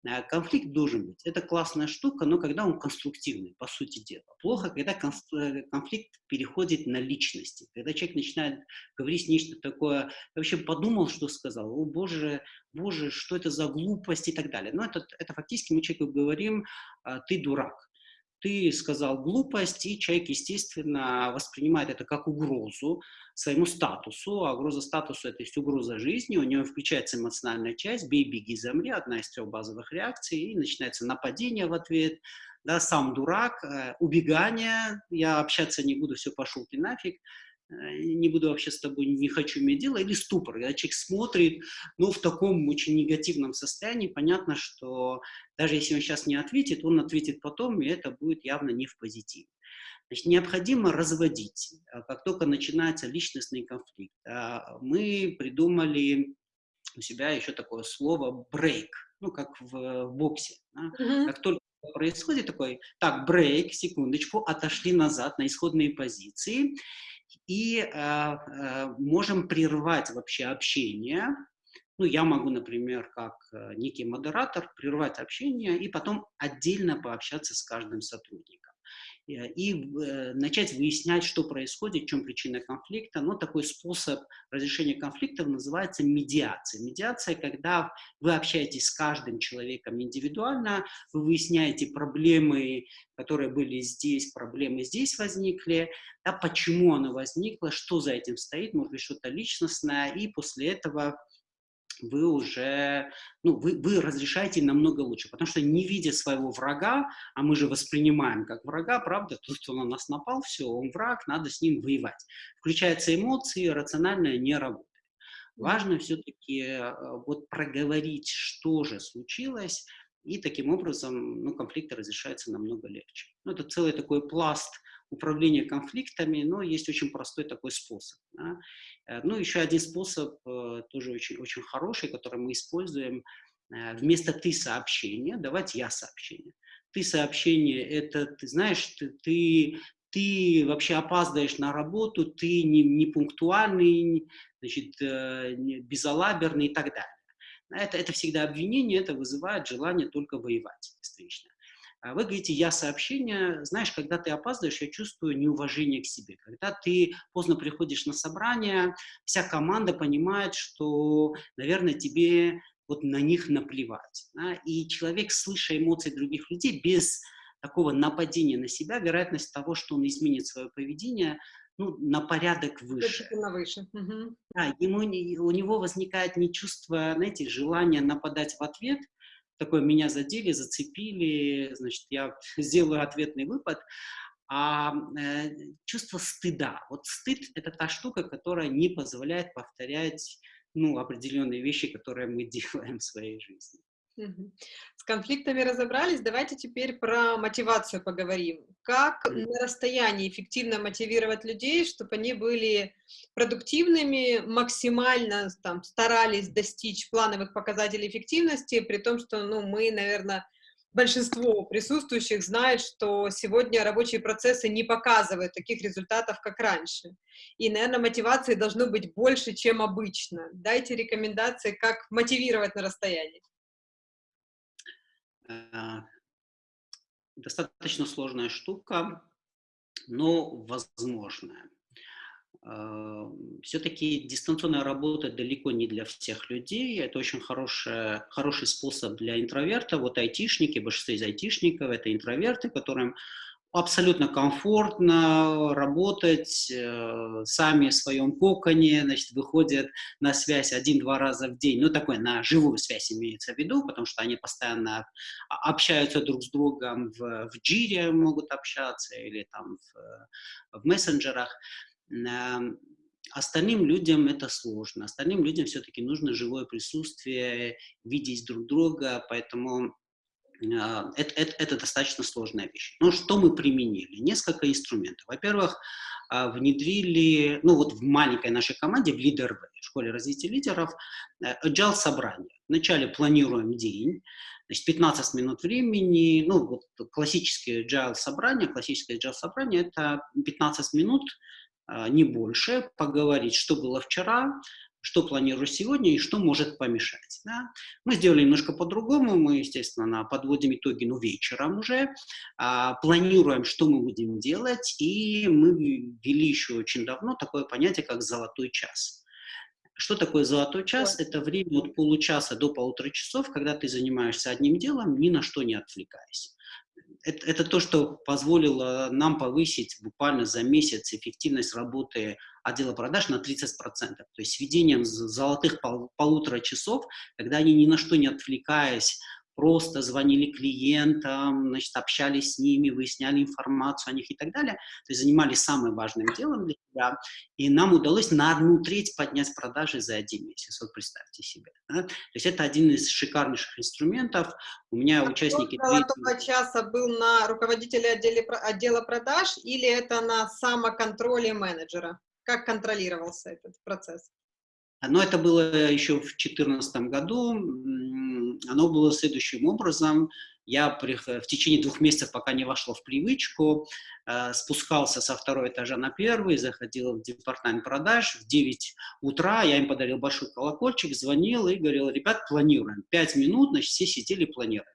Э, конфликт должен быть. Это классная штука, но когда он конструктивный, по сути дела. Плохо, когда э, конфликт переходит на личности, когда человек начинает говорить нечто такое, я вообще подумал, что сказал, о боже, боже, что это за глупость и так далее. Но это, это фактически мы человеку говорим, «А, ты дурак ты сказал глупость, и человек, естественно, воспринимает это как угрозу своему статусу, а угроза статусу – это есть угроза жизни, у него включается эмоциональная часть, бей, беги, замри, одна из трех базовых реакций, и начинается нападение в ответ, да, сам дурак, э, убегание, я общаться не буду, все, пошел ты нафиг, не буду вообще с тобой, не хочу иметь дело, или ступор, когда человек смотрит, ну, в таком очень негативном состоянии, понятно, что даже если он сейчас не ответит, он ответит потом, и это будет явно не в позитиве. Значит, необходимо разводить, а как только начинается личностный конфликт. А, мы придумали у себя еще такое слово «брейк», ну, как в, в боксе. Да? Mm -hmm. Как только происходит такой, так, брейк, секундочку, отошли назад на исходные позиции, и э, можем прервать вообще общение. Ну, я могу, например, как э, некий модератор, прервать общение и потом отдельно пообщаться с каждым сотрудником. Э, и э, начать выяснять, что происходит, в чем причина конфликта. Но такой способ разрешения конфликтов называется медиация. Медиация, когда вы общаетесь с каждым человеком индивидуально, вы выясняете проблемы, которые были здесь, проблемы здесь возникли, да, почему оно возникло, что за этим стоит, может быть, что-то личностное, и после этого вы уже, ну, вы, вы разрешаете намного лучше, потому что не видя своего врага, а мы же воспринимаем как врага, правда, тот, кто на нас напал, все, он враг, надо с ним воевать. Включаются эмоции, рациональное не работает. Важно все-таки э, вот проговорить, что же случилось, и таким образом ну, конфликты разрешаются намного легче. Ну, это целый такой пласт управления конфликтами, но есть очень простой такой способ. Да? Э, ну, еще один способ, э, тоже очень, очень хороший, который мы используем, э, вместо «ты сообщение» давать «я сообщение». «Ты сообщение» — это, ты знаешь, ты, ты, ты вообще опаздываешь на работу, ты не, не пунктуальный, значит, безалаберный и так далее. Это, это всегда обвинение, это вызывает желание только воевать встречно. А вы говорите, я сообщение, знаешь, когда ты опаздываешь, я чувствую неуважение к себе. Когда ты поздно приходишь на собрание, вся команда понимает, что, наверное, тебе вот на них наплевать. Да? И человек, слыша эмоции других людей, без такого нападения на себя, вероятность того, что он изменит свое поведение, ну, на порядок выше. На выше. Угу. Да, ему, у него возникает не чувство, знаете, желания нападать в ответ, такое меня задели, зацепили, значит, я сделаю ответный выпад, а э, чувство стыда. Вот стыд – это та штука, которая не позволяет повторять ну, определенные вещи, которые мы делаем в своей жизни. С конфликтами разобрались, давайте теперь про мотивацию поговорим. Как на расстоянии эффективно мотивировать людей, чтобы они были продуктивными, максимально там, старались достичь плановых показателей эффективности, при том, что ну, мы, наверное, большинство присутствующих знает, что сегодня рабочие процессы не показывают таких результатов, как раньше. И, наверное, мотивации должно быть больше, чем обычно. Дайте рекомендации, как мотивировать на расстоянии. Э, достаточно сложная штука, но возможная. Э, Все-таки дистанционная работа далеко не для всех людей. Это очень хороший, хороший способ для интровертов. Вот айтишники, большинство из айтишников – это интроверты, которым абсолютно комфортно работать, э, сами в своем коконе, значит, выходят на связь один-два раза в день, ну, такой, на живую связь имеется в виду, потому что они постоянно общаются друг с другом в, в джире, могут общаться или там в, в мессенджерах. Эм, остальным людям это сложно, остальным людям все-таки нужно живое присутствие, видеть друг друга, поэтому это, это, это достаточно сложная вещь. Но что мы применили? Несколько инструментов. Во-первых, а, внедрили, ну вот в маленькой нашей команде, в Leader в школе развития лидеров, э, agile собрание. Вначале планируем день, значит, 15 минут времени, ну вот классические agile собрания, классическое agile собрание, это 15 минут, а, не больше, поговорить, что было вчера, что планирую сегодня и что может помешать. Да? Мы сделали немножко по-другому, мы, естественно, подводим итоги, ну, вечером уже, а, планируем, что мы будем делать, и мы ввели еще очень давно такое понятие, как «золотой час». Что такое золотой час? Это время от получаса до полутора часов, когда ты занимаешься одним делом, ни на что не отвлекаясь это, это то, что позволило нам повысить буквально за месяц эффективность работы отдела продаж на 30%. То есть введением золотых пол, полутора часов, когда они ни на что не отвлекаясь, просто звонили клиентам, значит, общались с ними, выясняли информацию о них и так далее. То есть занимались самым важным делом для себя. И нам удалось на одну треть поднять продажи за один месяц. Вот представьте себе. Да? То есть это один из шикарнейших инструментов. У меня а участники... Золотого часа был на руководителя отделе, отдела продаж или это на самоконтроле менеджера? Как контролировался этот процесс? Но это было еще в 2014 году. Оно было следующим образом. Я в течение двух месяцев, пока не вошло в привычку, э, спускался со второго этажа на первый, заходил в департамент продаж. В 9 утра я им подарил большой колокольчик, звонил и говорил, ребят, планируем. Пять минут, значит, все сидели, планировали.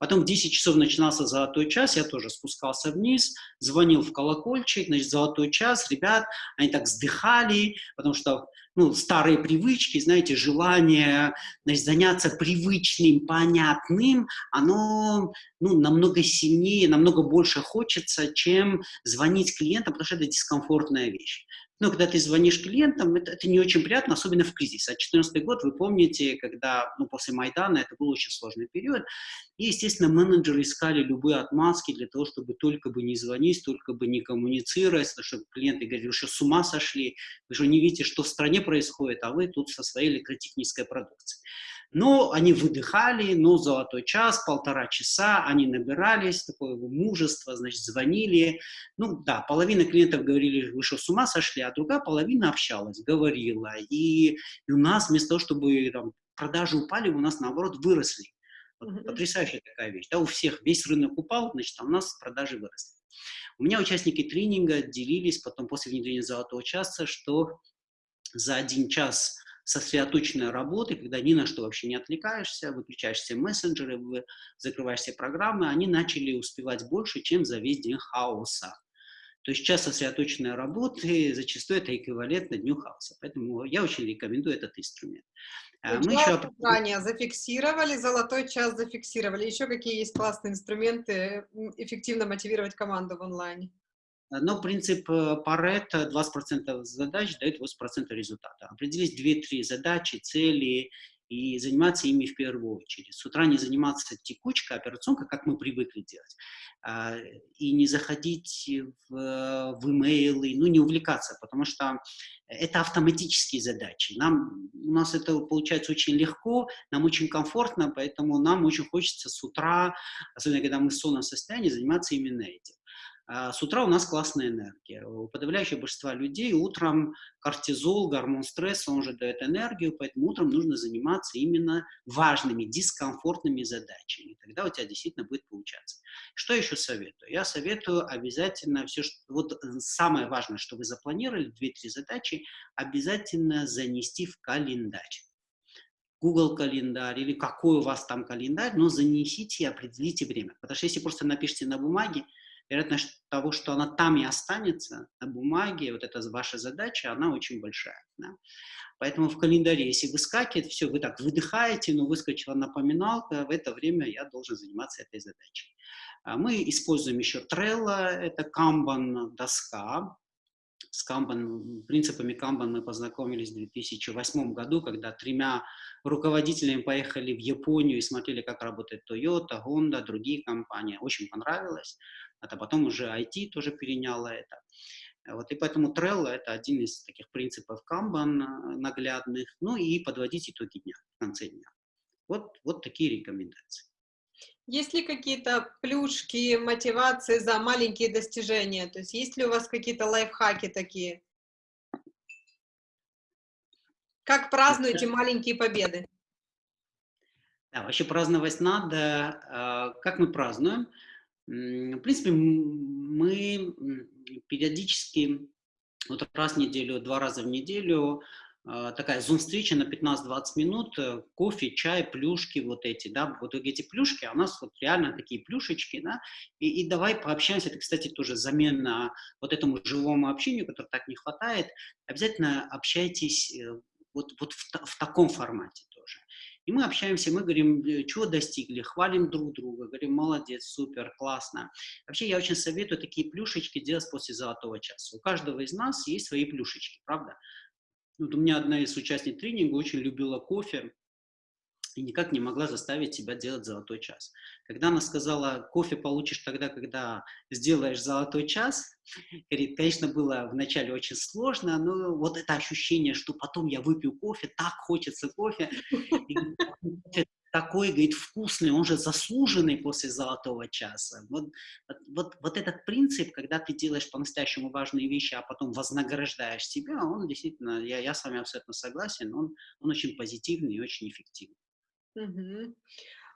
Потом в 10 часов начинался золотой час, я тоже спускался вниз, звонил в колокольчик, значит, золотой час, ребят, они так вздыхали, потому что ну, старые привычки, знаете, желание значит, заняться привычным, понятным, оно ну, намного сильнее, намного больше хочется, чем звонить клиентам, потому что это дискомфортная вещь. Но когда ты звонишь клиентам, это, это не очень приятно, особенно в кризис. А 2014 год, вы помните, когда, ну, после Майдана, это был очень сложный период. И, естественно, менеджеры искали любые отмазки для того, чтобы только бы не звонить, только бы не коммуницировать, чтобы клиенты говорили, что, с ума сошли, вы же не видите, что в стране происходит, а вы тут со своей электротехнической продукцией. Но они выдыхали, но золотой час, полтора часа, они набирались, такое мужество, значит, звонили. Ну да, половина клиентов говорили, вы что, с ума сошли, а другая половина общалась, говорила. И, и у нас вместо того, чтобы там, продажи упали, у нас наоборот выросли. Вот, потрясающая такая вещь. Да, у всех весь рынок упал, значит, а у нас продажи выросли. У меня участники тренинга делились потом после внедрения золотого часа, что за один час сосредоточенной работы, когда ни на что вообще не отвлекаешься, выключаешь все мессенджеры, закрываешь все программы, они начали успевать больше, чем за весь день хаоса. То есть час сосредоточенной работы зачастую это эквивалентно дню хаоса. Поэтому я очень рекомендую этот инструмент. А, мы еще... ранее зафиксировали, золотой час зафиксировали. Еще какие есть классные инструменты эффективно мотивировать команду в онлайне? Но принцип э, Паретта 20% задач дает 80% результата. Определить 2-3 задачи, цели и заниматься ими в первую очередь. С утра не заниматься текучкой, операционкой, как мы привыкли делать, а, и не заходить в, в имейлы, ну, не увлекаться, потому что это автоматические задачи. Нам, у нас это получается очень легко, нам очень комфортно, поэтому нам очень хочется с утра, особенно когда мы в сонном состоянии, заниматься именно этим. А с утра у нас классная энергия. У подавляющего большинства людей утром кортизол, гормон стресса, он же дает энергию, поэтому утром нужно заниматься именно важными, дискомфортными задачами. Тогда у тебя действительно будет получаться. Что еще советую? Я советую обязательно все, что... Вот э, самое важное, что вы запланировали, 2-3 задачи, обязательно занести в календарь. Google календарь или какой у вас там календарь, но занесите и определите время. Потому что если просто напишите на бумаге, вероятность того, что она там и останется на бумаге, вот эта ваша задача, она очень большая. Да? Поэтому в календаре, если выскакивает, все, вы так выдыхаете, но выскочила напоминалка, в это время я должен заниматься этой задачей. А мы используем еще Trello, это Kanban доска. С Kanban, принципами Kanban мы познакомились в 2008 году, когда тремя руководителями поехали в Японию и смотрели, как работает Toyota, Honda, другие компании. Очень понравилось это потом уже IT тоже переняло это. Вот, и поэтому Trello — это один из таких принципов Kanban э, наглядных, ну и подводить итоги дня, в конце дня. Вот, вот такие рекомендации. Есть ли какие-то плюшки, мотивации за маленькие достижения? То есть есть ли у вас какие-то лайфхаки такие? Как празднуете маленькие победы? Да, вообще праздновать надо. А, как мы празднуем? В принципе, мы периодически вот раз в неделю, два раза в неделю а, такая зум-встреча на 15-20 минут, э, кофе, чай, плюшки вот эти, да, вот эти плюшки, а у нас вот реально такие плюшечки, да, и, и давай пообщаемся, это, кстати, тоже замена вот этому живому общению, которого так не хватает, обязательно общайтесь э, вот, вот в, в таком формате. И мы общаемся, мы говорим, э, чего достигли, хвалим друг друга, говорим, молодец, супер, классно. Вообще я очень советую такие плюшечки делать после золотого часа. У каждого из нас есть свои плюшечки, правда? Вот у меня одна из участниц тренинга очень любила кофе и никак не могла заставить себя делать золотой час. Когда она сказала, кофе получишь тогда, когда сделаешь золотой час, конечно, было вначале очень сложно, но вот это ощущение, что потом я выпью кофе, так хочется кофе, такой, говорит, вкусный, он же заслуженный после золотого часа. Вот, вот, вот этот принцип, когда ты делаешь по-настоящему важные вещи, а потом вознаграждаешь себя, он действительно, я, я с вами абсолютно согласен, он, он очень позитивный и очень эффективный. Угу.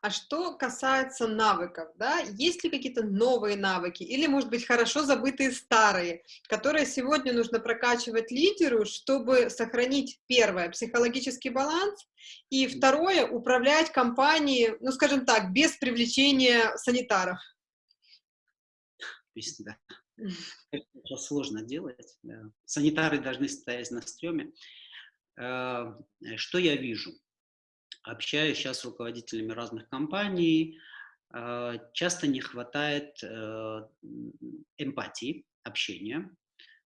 А что касается навыков, да, есть ли какие-то новые навыки или, может быть, хорошо забытые старые, которые сегодня нужно прокачивать лидеру, чтобы сохранить, первое, психологический баланс, и второе, управлять компанией, ну, скажем так, без привлечения санитаров? Да. Это сложно делать. Да. Санитары должны стоять на стреме. Э, что я вижу? Общаюсь сейчас с руководителями разных компаний, а, часто не хватает э, эмпатии, общения.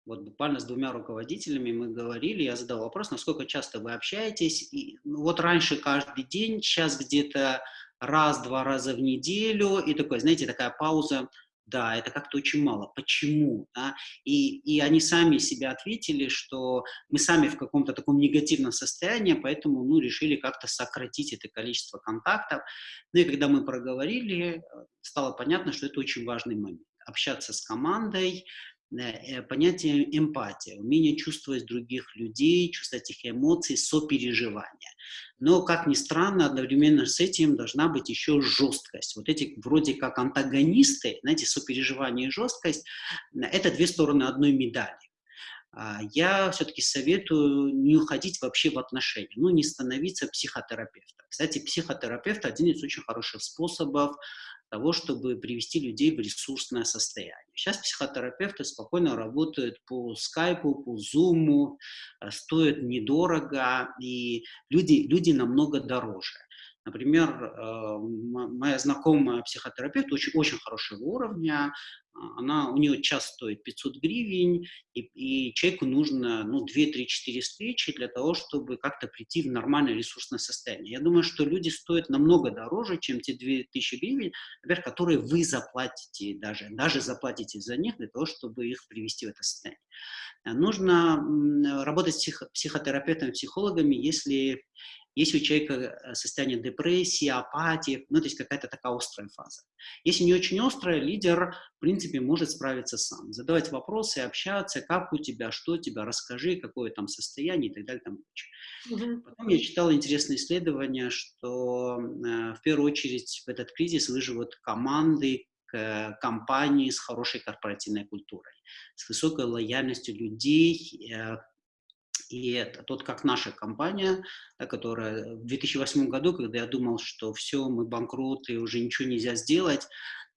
Вот буквально с двумя руководителями мы говорили, я задал вопрос, насколько часто вы общаетесь. И, ну, вот раньше каждый день, сейчас где-то раз-два раза в неделю, и такой, знаете, такая пауза, да, это как-то очень мало. Почему? Да? И, и они сами себе ответили, что мы сами в каком-то таком негативном состоянии, поэтому ну, решили как-то сократить это количество контактов. Ну и когда мы проговорили, э, стало понятно, что это очень важный момент. Общаться с командой, понятие эмпатия, умение чувствовать других людей, чувствовать их эмоции, сопереживания. Но, как ни странно, одновременно с этим должна быть еще жесткость. Вот эти вроде как антагонисты, знаете, сопереживание и жесткость – это две стороны одной медали. А, я все-таки советую не уходить вообще в отношения, ну, не становиться психотерапевтом. Кстати, психотерапевт – один из очень хороших способов того, чтобы привести людей в ресурсное состояние. Сейчас психотерапевты спокойно работают по скайпу, по зуму, э, стоят недорого, и люди, люди намного дороже. Например, э, моя знакомая психотерапевт очень, очень хорошего уровня, а, она, у нее час стоит 500 гривен, и, и человеку нужно ну, 2-3-4 встречи для того, чтобы как-то прийти в нормальное ресурсное состояние. Я думаю, что люди стоят намного дороже, чем те 2000 гривен, например, которые вы заплатите, даже, даже заплатите за них для того, чтобы их привести в это состояние. Нужно работать с психо психотерапевтами, психологами, если если у человека э, состояние депрессии, апатии, ну, то есть какая-то такая острая фаза. Если не очень острая, лидер, в принципе, может справиться сам. Задавать вопросы, общаться, как у тебя, что у тебя, расскажи, какое там состояние и так далее. Там. Угу. Потом я читал интересное исследование, что э, в первую очередь в этот кризис выживут команды, компании с хорошей корпоративной культурой, с высокой лояльностью людей, э, и это тот, как наша компания, да, которая в 2008 году, когда я думал, что все, мы банкроты, уже ничего нельзя сделать,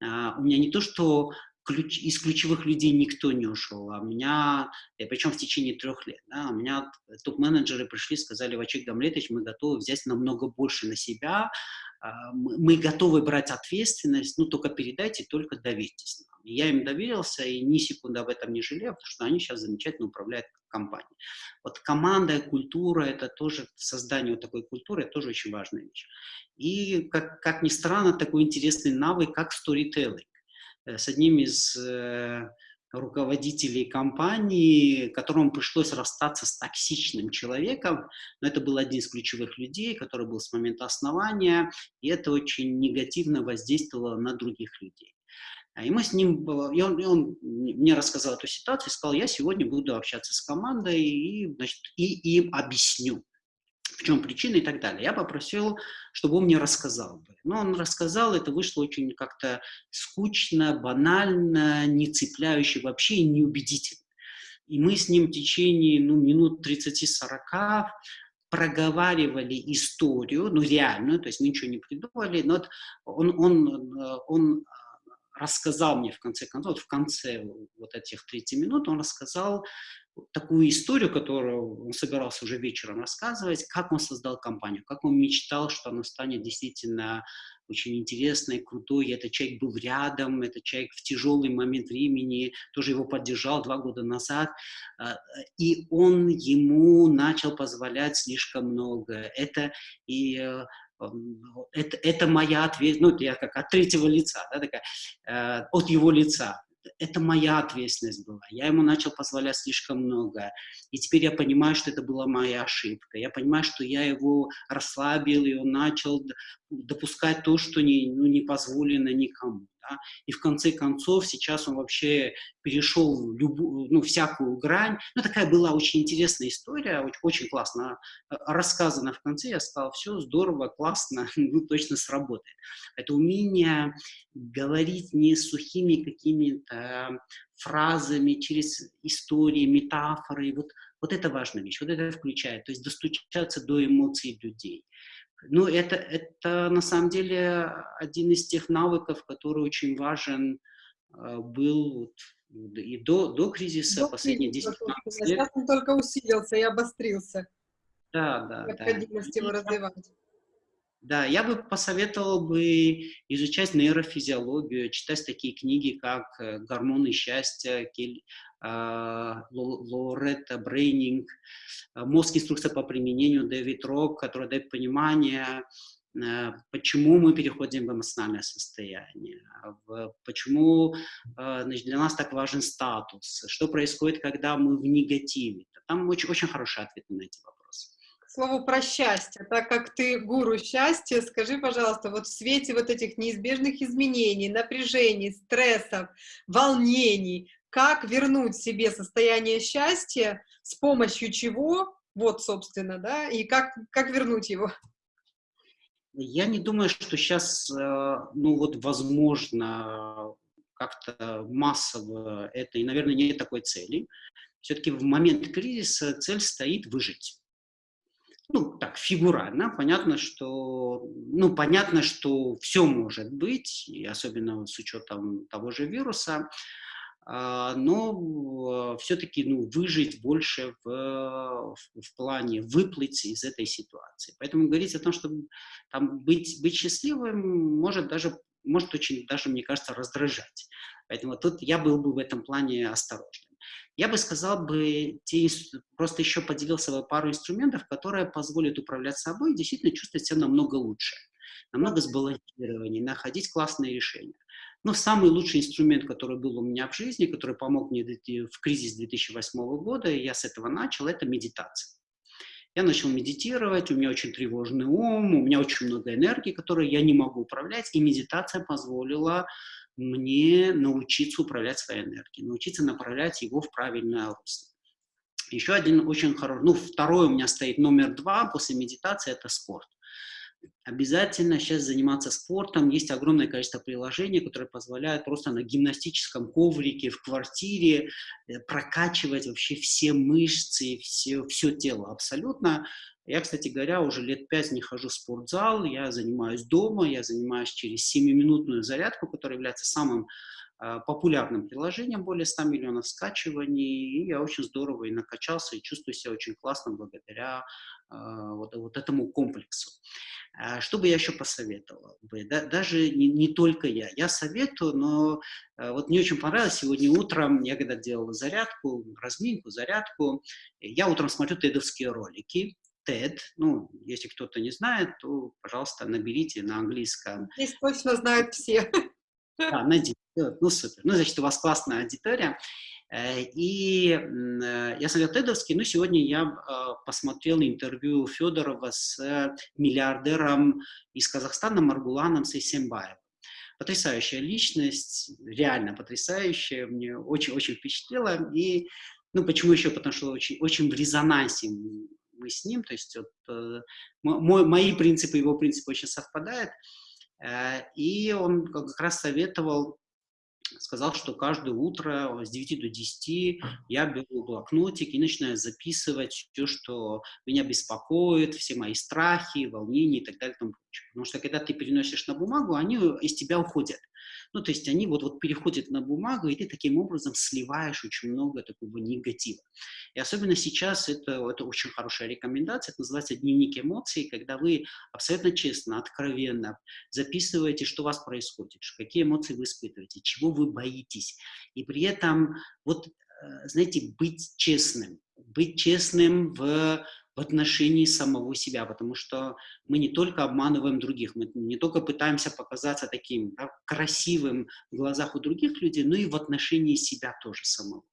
а, у меня не то, что ключ, из ключевых людей никто не ушел, а меня, причем в течение трех лет, да, у меня топ-менеджеры пришли, сказали, Вачик Гамлетович, мы готовы взять намного больше на себя, а, мы готовы брать ответственность, ну только передайте, только доверьтесь нам. я им доверился и ни секунды об этом не жалею, потому что они сейчас замечательно управляют компанией. Вот команда, культура, это тоже, создание вот такой культуры, это тоже очень важная вещь. И, как, как ни странно, такой интересный навык, как storytelling. Э, с одним из э, руководителей компании, которому пришлось расстаться с токсичным человеком, но это был один из ключевых людей, который был с момента основания, и это очень негативно воздействовало на других людей. А, и мы с ним, и он, и он мне рассказал эту ситуацию, сказал, я сегодня буду общаться с командой и, значит, и им объясню, в чем причина и так далее. Я попросил, чтобы он мне рассказал. Но он рассказал, это вышло очень как-то скучно, банально, не цепляюще вообще и неубедительно. И мы с ним в течение ну, минут 30-40 проговаривали историю, ну реальную, то есть мы ничего не придумали, но он, он, он рассказал мне в конце концов, в конце вот этих 30 минут, он рассказал такую историю, которую он собирался уже вечером рассказывать, как он создал компанию, как он мечтал, что она станет действительно очень интересной, крутой. Этот человек был рядом, этот человек в тяжелый момент времени тоже его поддержал два года назад. А, и он ему начал позволять слишком много. Это и э, это, это моя ответственность, ну, я как от третьего лица, да, такая, э, от его лица это моя ответственность была. Я ему начал позволять слишком много. И теперь я понимаю, что это была моя ошибка. Я понимаю, что я его расслабил, и он начал допускать то, что не, ну, не позволено никому. Да? И в конце концов сейчас он вообще перешел любую, ну, всякую грань. Ну, такая была очень интересная история, очень, очень классно э, рассказана в конце. Я сказал, все здорово, классно, ну, точно сработает. Это умение говорить не сухими какими-то фразами, через истории, метафоры. Вот, вот это важная вещь, вот это включает. То есть достучаться до эмоций людей. Ну, это, это на самом деле один из тех навыков, который очень важен э, был вот, и до, до кризиса, до последние 10 лет. Сейчас он только усилился и обострился. Да, да. Необходимость да. его развивать. Да, я бы посоветовал бы изучать нейрофизиологию, читать такие книги, как э, «Гормоны счастья», а, Лоретта Брейнинг, а, «Мозг. Инструкция по применению» Дэвид Рок, который дает понимание, э, почему мы переходим в эмоциональное состояние, почему значит, для нас так важен статус, что происходит, когда мы в негативе. Там очень, очень хороший ответ на эти вопросы слову про счастье. Так как ты гуру счастья, скажи, пожалуйста, вот в свете вот этих неизбежных изменений, напряжений, стрессов, волнений, как вернуть себе состояние счастья, с помощью чего, вот, собственно, да, и как, как вернуть его? Я не думаю, что сейчас, э, ну вот, возможно, как-то массово это, и, наверное, нет такой цели. Все-таки в момент кризиса цель стоит выжить ну, так, фигурально, понятно, что, ну, понятно, что все может быть, и особенно с учетом того же вируса, но все-таки, ну, выжить больше в, в, в плане выплыть из этой ситуации. Поэтому говорить о том, что там быть, быть счастливым может даже, может очень даже, мне кажется, раздражать. Поэтому тут я был бы в этом плане осторожным. Я бы сказал бы, те, просто еще поделился бы пару инструментов, которые позволят управлять собой и действительно чувствовать себя намного лучше, намного сбалансированнее, находить классные решения. Но самый лучший инструмент, который был у меня в жизни, который помог мне в кризис 2008 года, и я с этого начал, это медитация. Я начал медитировать, у меня очень тревожный ум, у меня очень много энергии, которую я не могу управлять, и медитация позволила мне научиться управлять своей энергией, научиться направлять его в правильное русло. Еще один очень хороший, ну, второй у меня стоит номер два после медитации, это спорт. Обязательно сейчас заниматься спортом. Есть огромное количество приложений, которые позволяют просто на гимнастическом коврике в квартире э, прокачивать вообще все мышцы, все, все тело абсолютно. Я, кстати говоря, уже лет пять не хожу в спортзал, я занимаюсь дома, я занимаюсь через 7-минутную зарядку, которая является самым э, популярным приложением, более 100 миллионов скачиваний, и я очень здорово и накачался, и чувствую себя очень классно благодаря э, вот, вот этому комплексу. Э, что бы я еще посоветовал бы? Да, даже не, не только я. Я советую, но э, вот мне очень понравилось сегодня утром, я когда делал зарядку, разминку, зарядку, я утром смотрю тедовские ролики, TED. Ну, если кто-то не знает, то, пожалуйста, наберите на английском. Здесь точно знают все. Да, найдите. Ну, супер. Ну, значит, у вас классная аудитория. Э, и э, я смотрел тедовский, но сегодня я э, посмотрел интервью Федорова с миллиардером из Казахстана Маргуланом Сейсембаевым. Потрясающая личность, реально потрясающая, мне очень-очень впечатлила. И, ну, почему еще? Потому что очень, очень в резонансе мы с ним, то есть вот, мой, мои принципы, его принципы очень совпадают. И он как раз советовал, сказал, что каждое утро с 9 до 10 я беру блокнотик и начинаю записывать все, что меня беспокоит, все мои страхи, волнения и так далее. И тому Потому что когда ты переносишь на бумагу, они из тебя уходят. Ну, то есть они вот, вот переходят на бумагу, и ты таким образом сливаешь очень много такого негатива. И особенно сейчас это, это очень хорошая рекомендация, это называется дневник эмоций, когда вы абсолютно честно, откровенно записываете, что у вас происходит, какие эмоции вы испытываете, чего вы боитесь. И при этом, вот, э, знаете, быть честным, быть честным в в отношении самого себя, потому что мы не только обманываем других, мы не только пытаемся показаться таким да, красивым в глазах у других людей, но и в отношении себя тоже самого.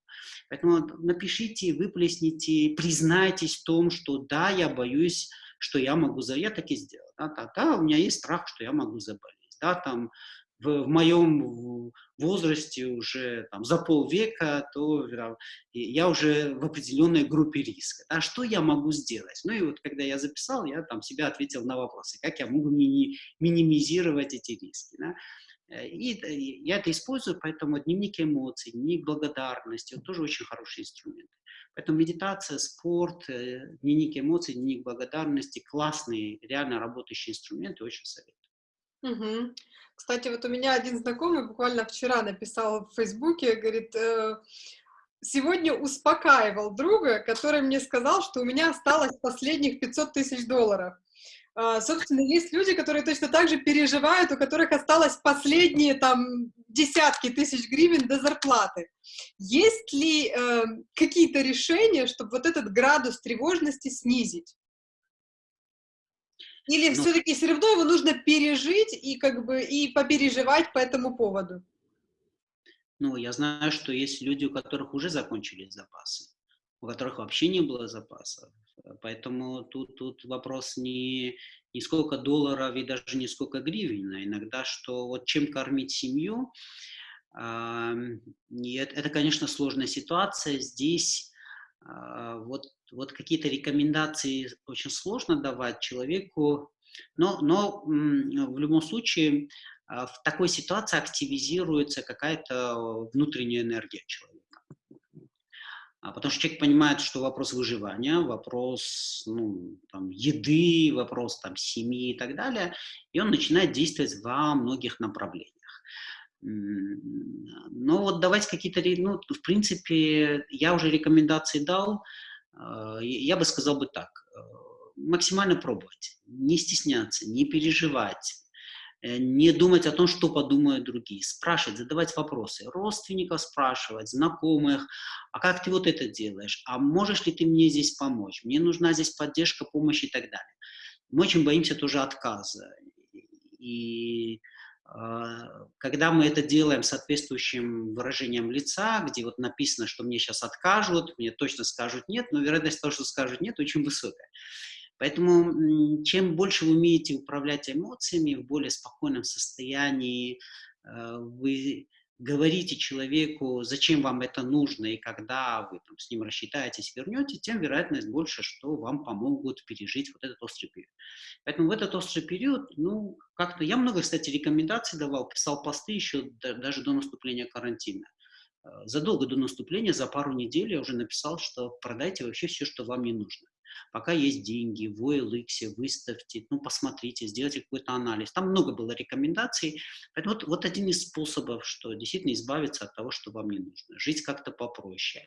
Поэтому напишите, выплесните, признайтесь в том, что да, я боюсь, что я могу заболеть, я так и сделал. Да, да, да, у меня есть страх, что я могу заболеть. Да, там, в, в моем возрасте уже там, за полвека, то я уже в определенной группе риска. А что я могу сделать? Ну и вот когда я записал, я там себя ответил на вопросы, как я могу мини, минимизировать эти риски. Да? Э, и я это использую, поэтому дневник эмоций, дневник благодарности, он тоже очень хороший инструмент. Поэтому медитация, спорт, э, дневник эмоций, дневник благодарности – классные, реально работающие инструменты, очень советую. Угу. Кстати, вот у меня один знакомый буквально вчера написал в Фейсбуке, говорит, э, сегодня успокаивал друга, который мне сказал, что у меня осталось последних 500 тысяч долларов. Uh, собственно, есть люди, которые точно так же переживают, у которых осталось последние там десятки тысяч гривен до зарплаты. Есть ли uh, какие-то решения, чтобы вот этот градус тревожности снизить? Или ну, все-таки все равно его нужно пережить и как бы и попереживать по этому поводу? Ну, я знаю, что есть люди, у которых уже закончились запасы, у которых вообще не было запасов. Поэтому тут, тут вопрос не, не сколько долларов и даже не сколько гривен, а иногда, что вот чем кормить семью, э, это, это, конечно, сложная ситуация. Здесь э, вот вот какие-то рекомендации очень сложно давать человеку, но, но в любом случае а, в такой ситуации активизируется какая-то внутренняя энергия человека. А потому что человек понимает, что вопрос выживания, вопрос ну, там, еды, вопрос там, семьи и так далее, и он начинает действовать во многих направлениях. Но вот давать какие-то, ну, в принципе, я уже рекомендации дал, я бы сказал бы так, э, максимально пробовать, не стесняться, не переживать, э, не думать о том, что подумают другие, спрашивать, задавать вопросы, родственников спрашивать, знакомых, а как ты вот это делаешь, а можешь ли ты мне здесь помочь, мне нужна здесь поддержка, помощь и так далее. Мы очень боимся тоже отказа. И а, когда мы это делаем соответствующим выражением лица, где вот написано, что мне сейчас откажут, мне точно скажут нет, но вероятность того, что скажут нет, очень высокая. Поэтому чем больше вы умеете управлять эмоциями в более спокойном состоянии, а, вы говорите человеку, зачем вам это нужно, и когда вы там, с ним рассчитаетесь, вернете, тем вероятность больше, что вам помогут пережить вот этот острый период. Поэтому в этот острый период, ну, как-то, я много, кстати, рекомендаций давал, писал посты еще даже до наступления карантина. Э, задолго до наступления, за пару недель я уже написал, что продайте вообще все, что вам не нужно. Пока есть деньги, в OLX, выставьте, ну, посмотрите, сделайте какой-то анализ. Там много было рекомендаций. Поэтому вот, вот один из способов, что действительно избавиться от того, что вам не нужно. Жить как-то попроще.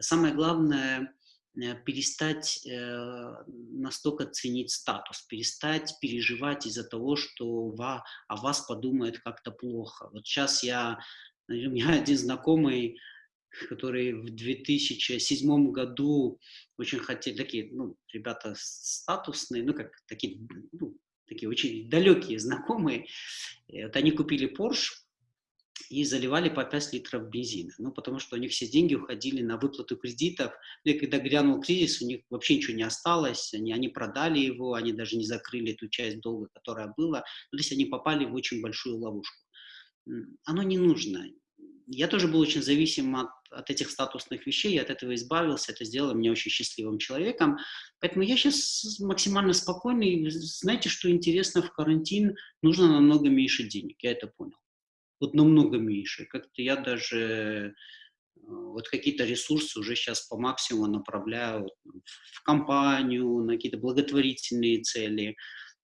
Самое главное э, перестать э, настолько ценить статус, перестать переживать из-за того, что ва, о вас подумает как-то плохо. Вот сейчас я, у меня один знакомый которые в 2007 году очень хотели, такие, ну, ребята статусные, ну, как такие, ну, такие очень далекие знакомые, вот они купили Porsche и заливали по 5 литров бензина, ну, потому что у них все деньги уходили на выплату кредитов, ну, и когда грянул кризис, у них вообще ничего не осталось, они, они продали его, они даже не закрыли ту часть долга, которая была, ну, то есть они попали в очень большую ловушку. Оно не нужно, я тоже был очень зависим от, от этих статусных вещей, я от этого избавился, это сделало меня очень счастливым человеком. Поэтому я сейчас максимально спокойный. Знаете, что интересно, в карантин нужно намного меньше денег, я это понял. вот намного меньше. Как-то я даже э, вот какие-то ресурсы уже сейчас по максимуму направляю в компанию, на какие-то благотворительные цели.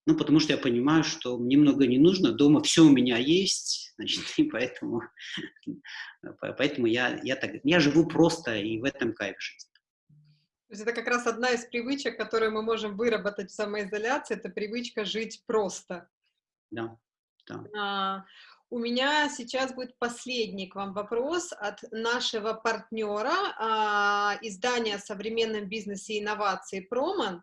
Ну, потому что я понимаю, что мне много не нужно, дома все у меня есть, значит, и поэтому, поэтому я, я, так, я живу просто, и в этом кайф жизни. То есть это как раз одна из привычек, которую мы можем выработать в самоизоляции, это привычка жить просто. Да, да. А, у меня сейчас будет последний к вам вопрос от нашего партнера, а, издания о современном бизнесе и инновации «Проман».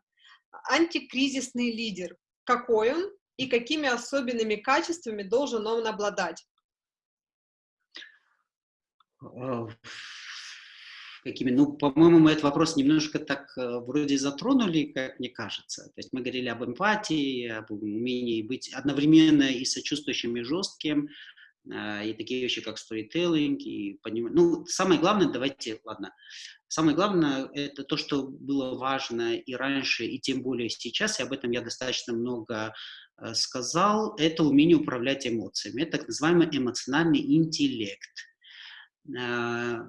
Антикризисный лидер какой он и какими особенными качествами должен он обладать? Какими? Ну, по-моему, мы этот вопрос немножко так э, вроде затронули, как мне кажется. То есть мы говорили об эмпатии, об умении быть одновременно и сочувствующим, и жестким, и такие вещи, как сторителлинг, и понимание. Ну, самое главное, давайте, ладно, самое главное, это то, что было важно и раньше, и тем более сейчас, и об этом я достаточно много э, сказал, это умение управлять эмоциями, это так называемый эмоциональный интеллект. Э,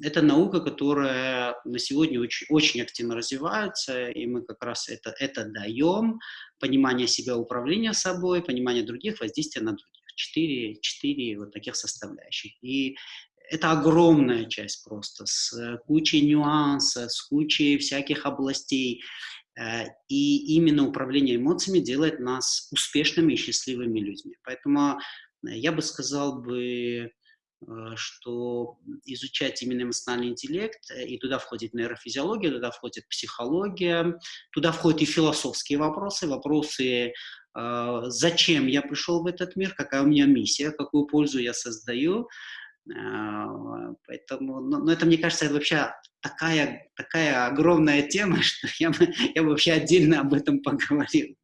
это наука, которая на сегодня очень, очень активно развивается, и мы как раз это, это даем, понимание себя, управления собой, понимание других, воздействия на других четыре, четыре вот таких составляющих. И это огромная часть просто, с кучей нюансов, с кучей всяких областей. Э, и именно управление эмоциями делает нас успешными и счастливыми людьми. Поэтому э, я бы сказал бы, э, что изучать именно эмоциональный интеллект, и туда входит нейрофизиология, туда входит психология, туда входят и философские вопросы, вопросы зачем я пришел в этот мир, какая у меня миссия, какую пользу я создаю. А, поэтому, но, но это, мне кажется, вообще такая, такая огромная тема, что я бы, я бы вообще отдельно об этом поговорил.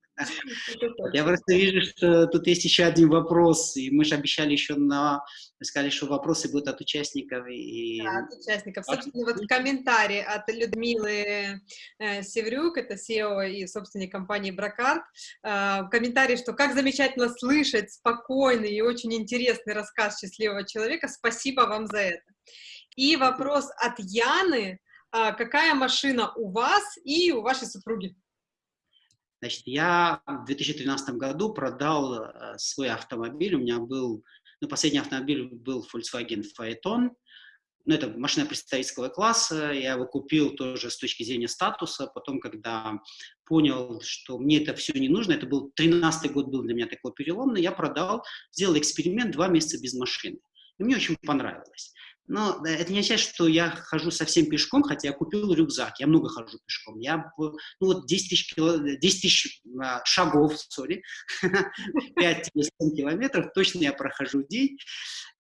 Я просто вижу, что тут есть еще один вопрос, и мы же обещали еще на... Сказали, что вопросы будут от участников. И... Да, от участников. Собственно, вот комментарий от Людмилы э, Севрюк, это SEO и собственник компании Бракарт. Э, комментарий, что как замечательно слышать спокойный и очень интересный рассказ счастливого человека. Спасибо вам за это. И вопрос от Яны. Э, какая машина у вас и у вашей супруги? Значит, я в 2013 году продал э, свой автомобиль. У меня был, ну, последний автомобиль был Volkswagen Phaeton. Ну, это машина представительского класса. Я его купил тоже с точки зрения статуса. Потом, когда понял, что мне это все не нужно, это был 13 год был для меня такой переломный, я продал, сделал эксперимент два месяца без машины. И мне очень понравилось. Но это не означает, что я хожу совсем пешком, хотя я купил рюкзак, я много хожу пешком. Я, ну вот 10 тысяч, кило, 10 тысяч а, шагов, сори, 5-7 километров точно я прохожу в день.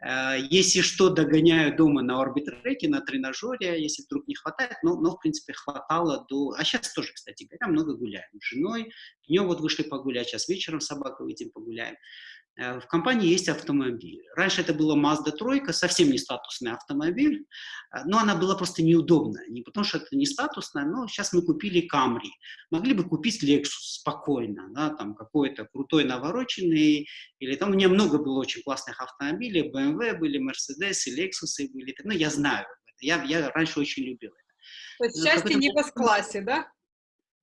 А, если что, догоняю дома на орбитреке, на тренажере, если вдруг не хватает, но, но в принципе хватало до... А сейчас тоже, кстати говоря, много гуляем. С женой, днем вот вышли погулять, сейчас вечером с выйдем погуляем. Э, в компании есть автомобиль. Раньше это была Mazda 3, совсем не статусный автомобиль, э, но она была просто неудобная. Не потому что это не статусная, но сейчас мы купили Camry. Могли бы купить Lexus спокойно, да, там какой-то крутой навороченный, или там у меня много было очень классных автомобилей, BMW были, Mercedes, и Lexus были, ну я знаю, я, я раньше очень любил это. То есть счастье не в классе да?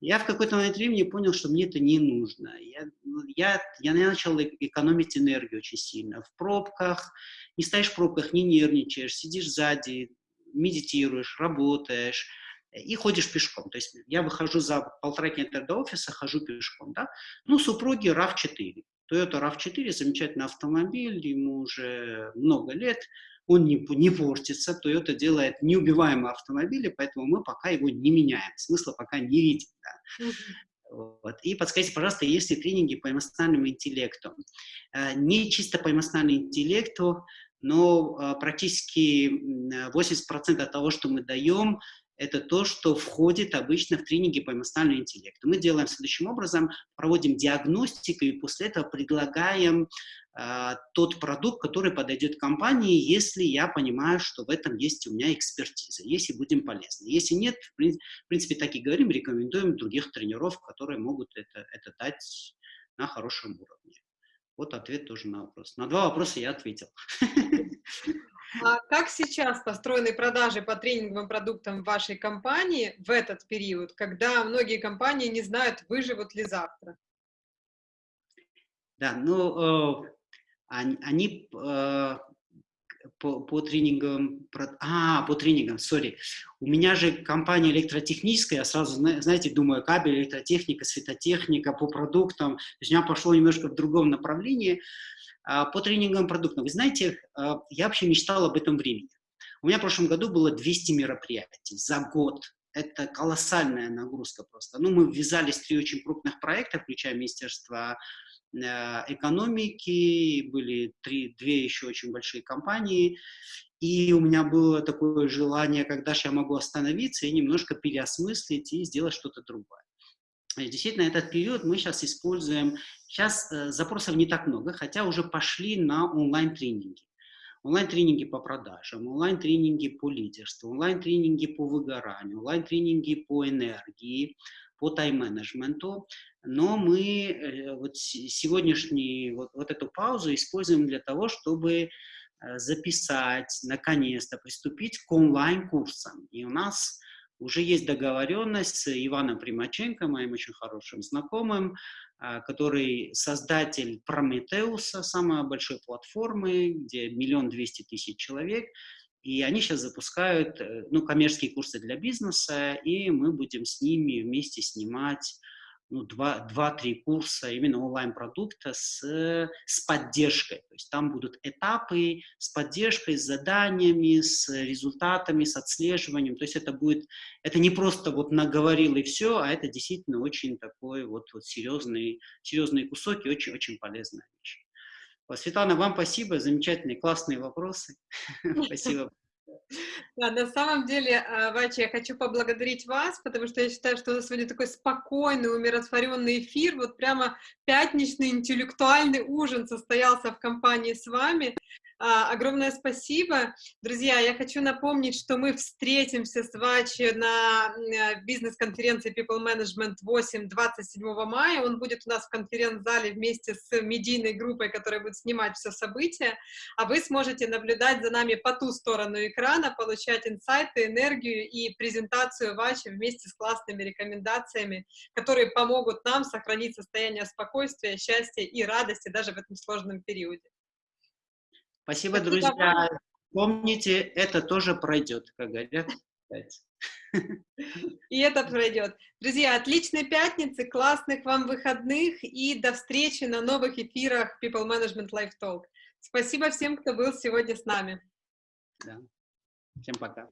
Я в какой-то момент времени понял, что мне это не нужно. Я, ну, я, я начал экономить энергию очень сильно. В пробках, не стоишь в пробках, не нервничаешь, сидишь сзади, медитируешь, работаешь и ходишь пешком. То есть я выхожу за полтора километра до офиса, хожу пешком. Да? Ну, супруги RAV4. Toyota RAV4 замечательный автомобиль, ему уже много лет он не, не портится, Toyota делает неубиваемые автомобили, поэтому мы пока его не меняем, смысла пока не видим. Да. Вот. И подскажите, пожалуйста, есть ли тренинги по эмоциональному интеллекту? Э, не чисто по эмоциональному интеллекту, но э, практически 80% того, что мы даем, это то, что входит обычно в тренинги по эмоциональному интеллекту. Мы делаем следующим образом, проводим диагностику и после этого предлагаем э, тот продукт, который подойдет компании, если я понимаю, что в этом есть у меня экспертиза, если будем полезны. Если нет, в принципе, так и говорим, рекомендуем других тренеров, которые могут это, это дать на хорошем уровне. Вот ответ тоже на вопрос. На два вопроса я ответил. А как сейчас построены продажи по тренинговым продуктам в вашей компании в этот период, когда многие компании не знают, выживут ли завтра? Да, ну, э, они, э, по, по тренингам, а, по тренингам, сори. У меня же компания электротехническая, я сразу, знаете, думаю, кабель, электротехника, светотехника, по продуктам. То есть у меня пошло немножко в другом направлении. А, по тренингам продуктов. Вы знаете, а, я вообще мечтал об этом времени. У меня в прошлом году было 200 мероприятий за год. Это колоссальная нагрузка просто. Ну, мы ввязались в три очень крупных проекта, включая Министерство Э, экономики, были три, две еще очень большие компании, и у меня было такое желание, когда же я могу остановиться и немножко переосмыслить и сделать что-то другое. И действительно, этот период мы сейчас используем, сейчас э, запросов не так много, хотя уже пошли на онлайн-тренинги. Онлайн-тренинги по продажам, онлайн-тренинги по лидерству, онлайн-тренинги по выгоранию, онлайн-тренинги по энергии, по тайм-менеджменту но мы э, вот сегодняшний, вот, вот эту паузу используем для того, чтобы э, записать, наконец-то приступить к онлайн-курсам. И у нас уже есть договоренность с Иваном Примаченко, моим очень хорошим знакомым, который создатель Прометеуса, самой большой платформы, где миллион двести тысяч человек, и они сейчас запускают ну, коммерческие курсы для бизнеса, и мы будем с ними вместе снимать ну, 2-3 курса именно онлайн-продукта с, с поддержкой. То есть там будут этапы с поддержкой, с заданиями, с результатами, с отслеживанием. То есть это будет, это не просто вот наговорил и все, а это действительно очень такой вот, вот серьезный, серьезные кусок и очень-очень полезная вещь. Светлана, вам спасибо, замечательные, классные вопросы. Спасибо. Да, на самом деле, а, Вача, я хочу поблагодарить вас, потому что я считаю, что у нас сегодня такой спокойный, умиротворенный эфир, вот прямо пятничный интеллектуальный ужин состоялся в компании с вами. А, огромное спасибо. Друзья, я хочу напомнить, что мы встретимся с Вачи на э, бизнес-конференции People Management 8 27 мая. Он будет у нас в конференц-зале вместе с медийной группой, которая будет снимать все события. А вы сможете наблюдать за нами по ту сторону экрана, получать инсайты, энергию и презентацию Вачи вместе с классными рекомендациями, которые помогут нам сохранить состояние спокойствия, счастья и радости даже в этом сложном периоде. Спасибо, Спасибо друзья. Вам. Помните, это тоже пройдет, как говорят. И это пройдет. Друзья, отличной пятницы, классных вам выходных и до встречи на новых эфирах People Management Live Talk. Спасибо всем, кто был сегодня с нами. Да. Всем пока.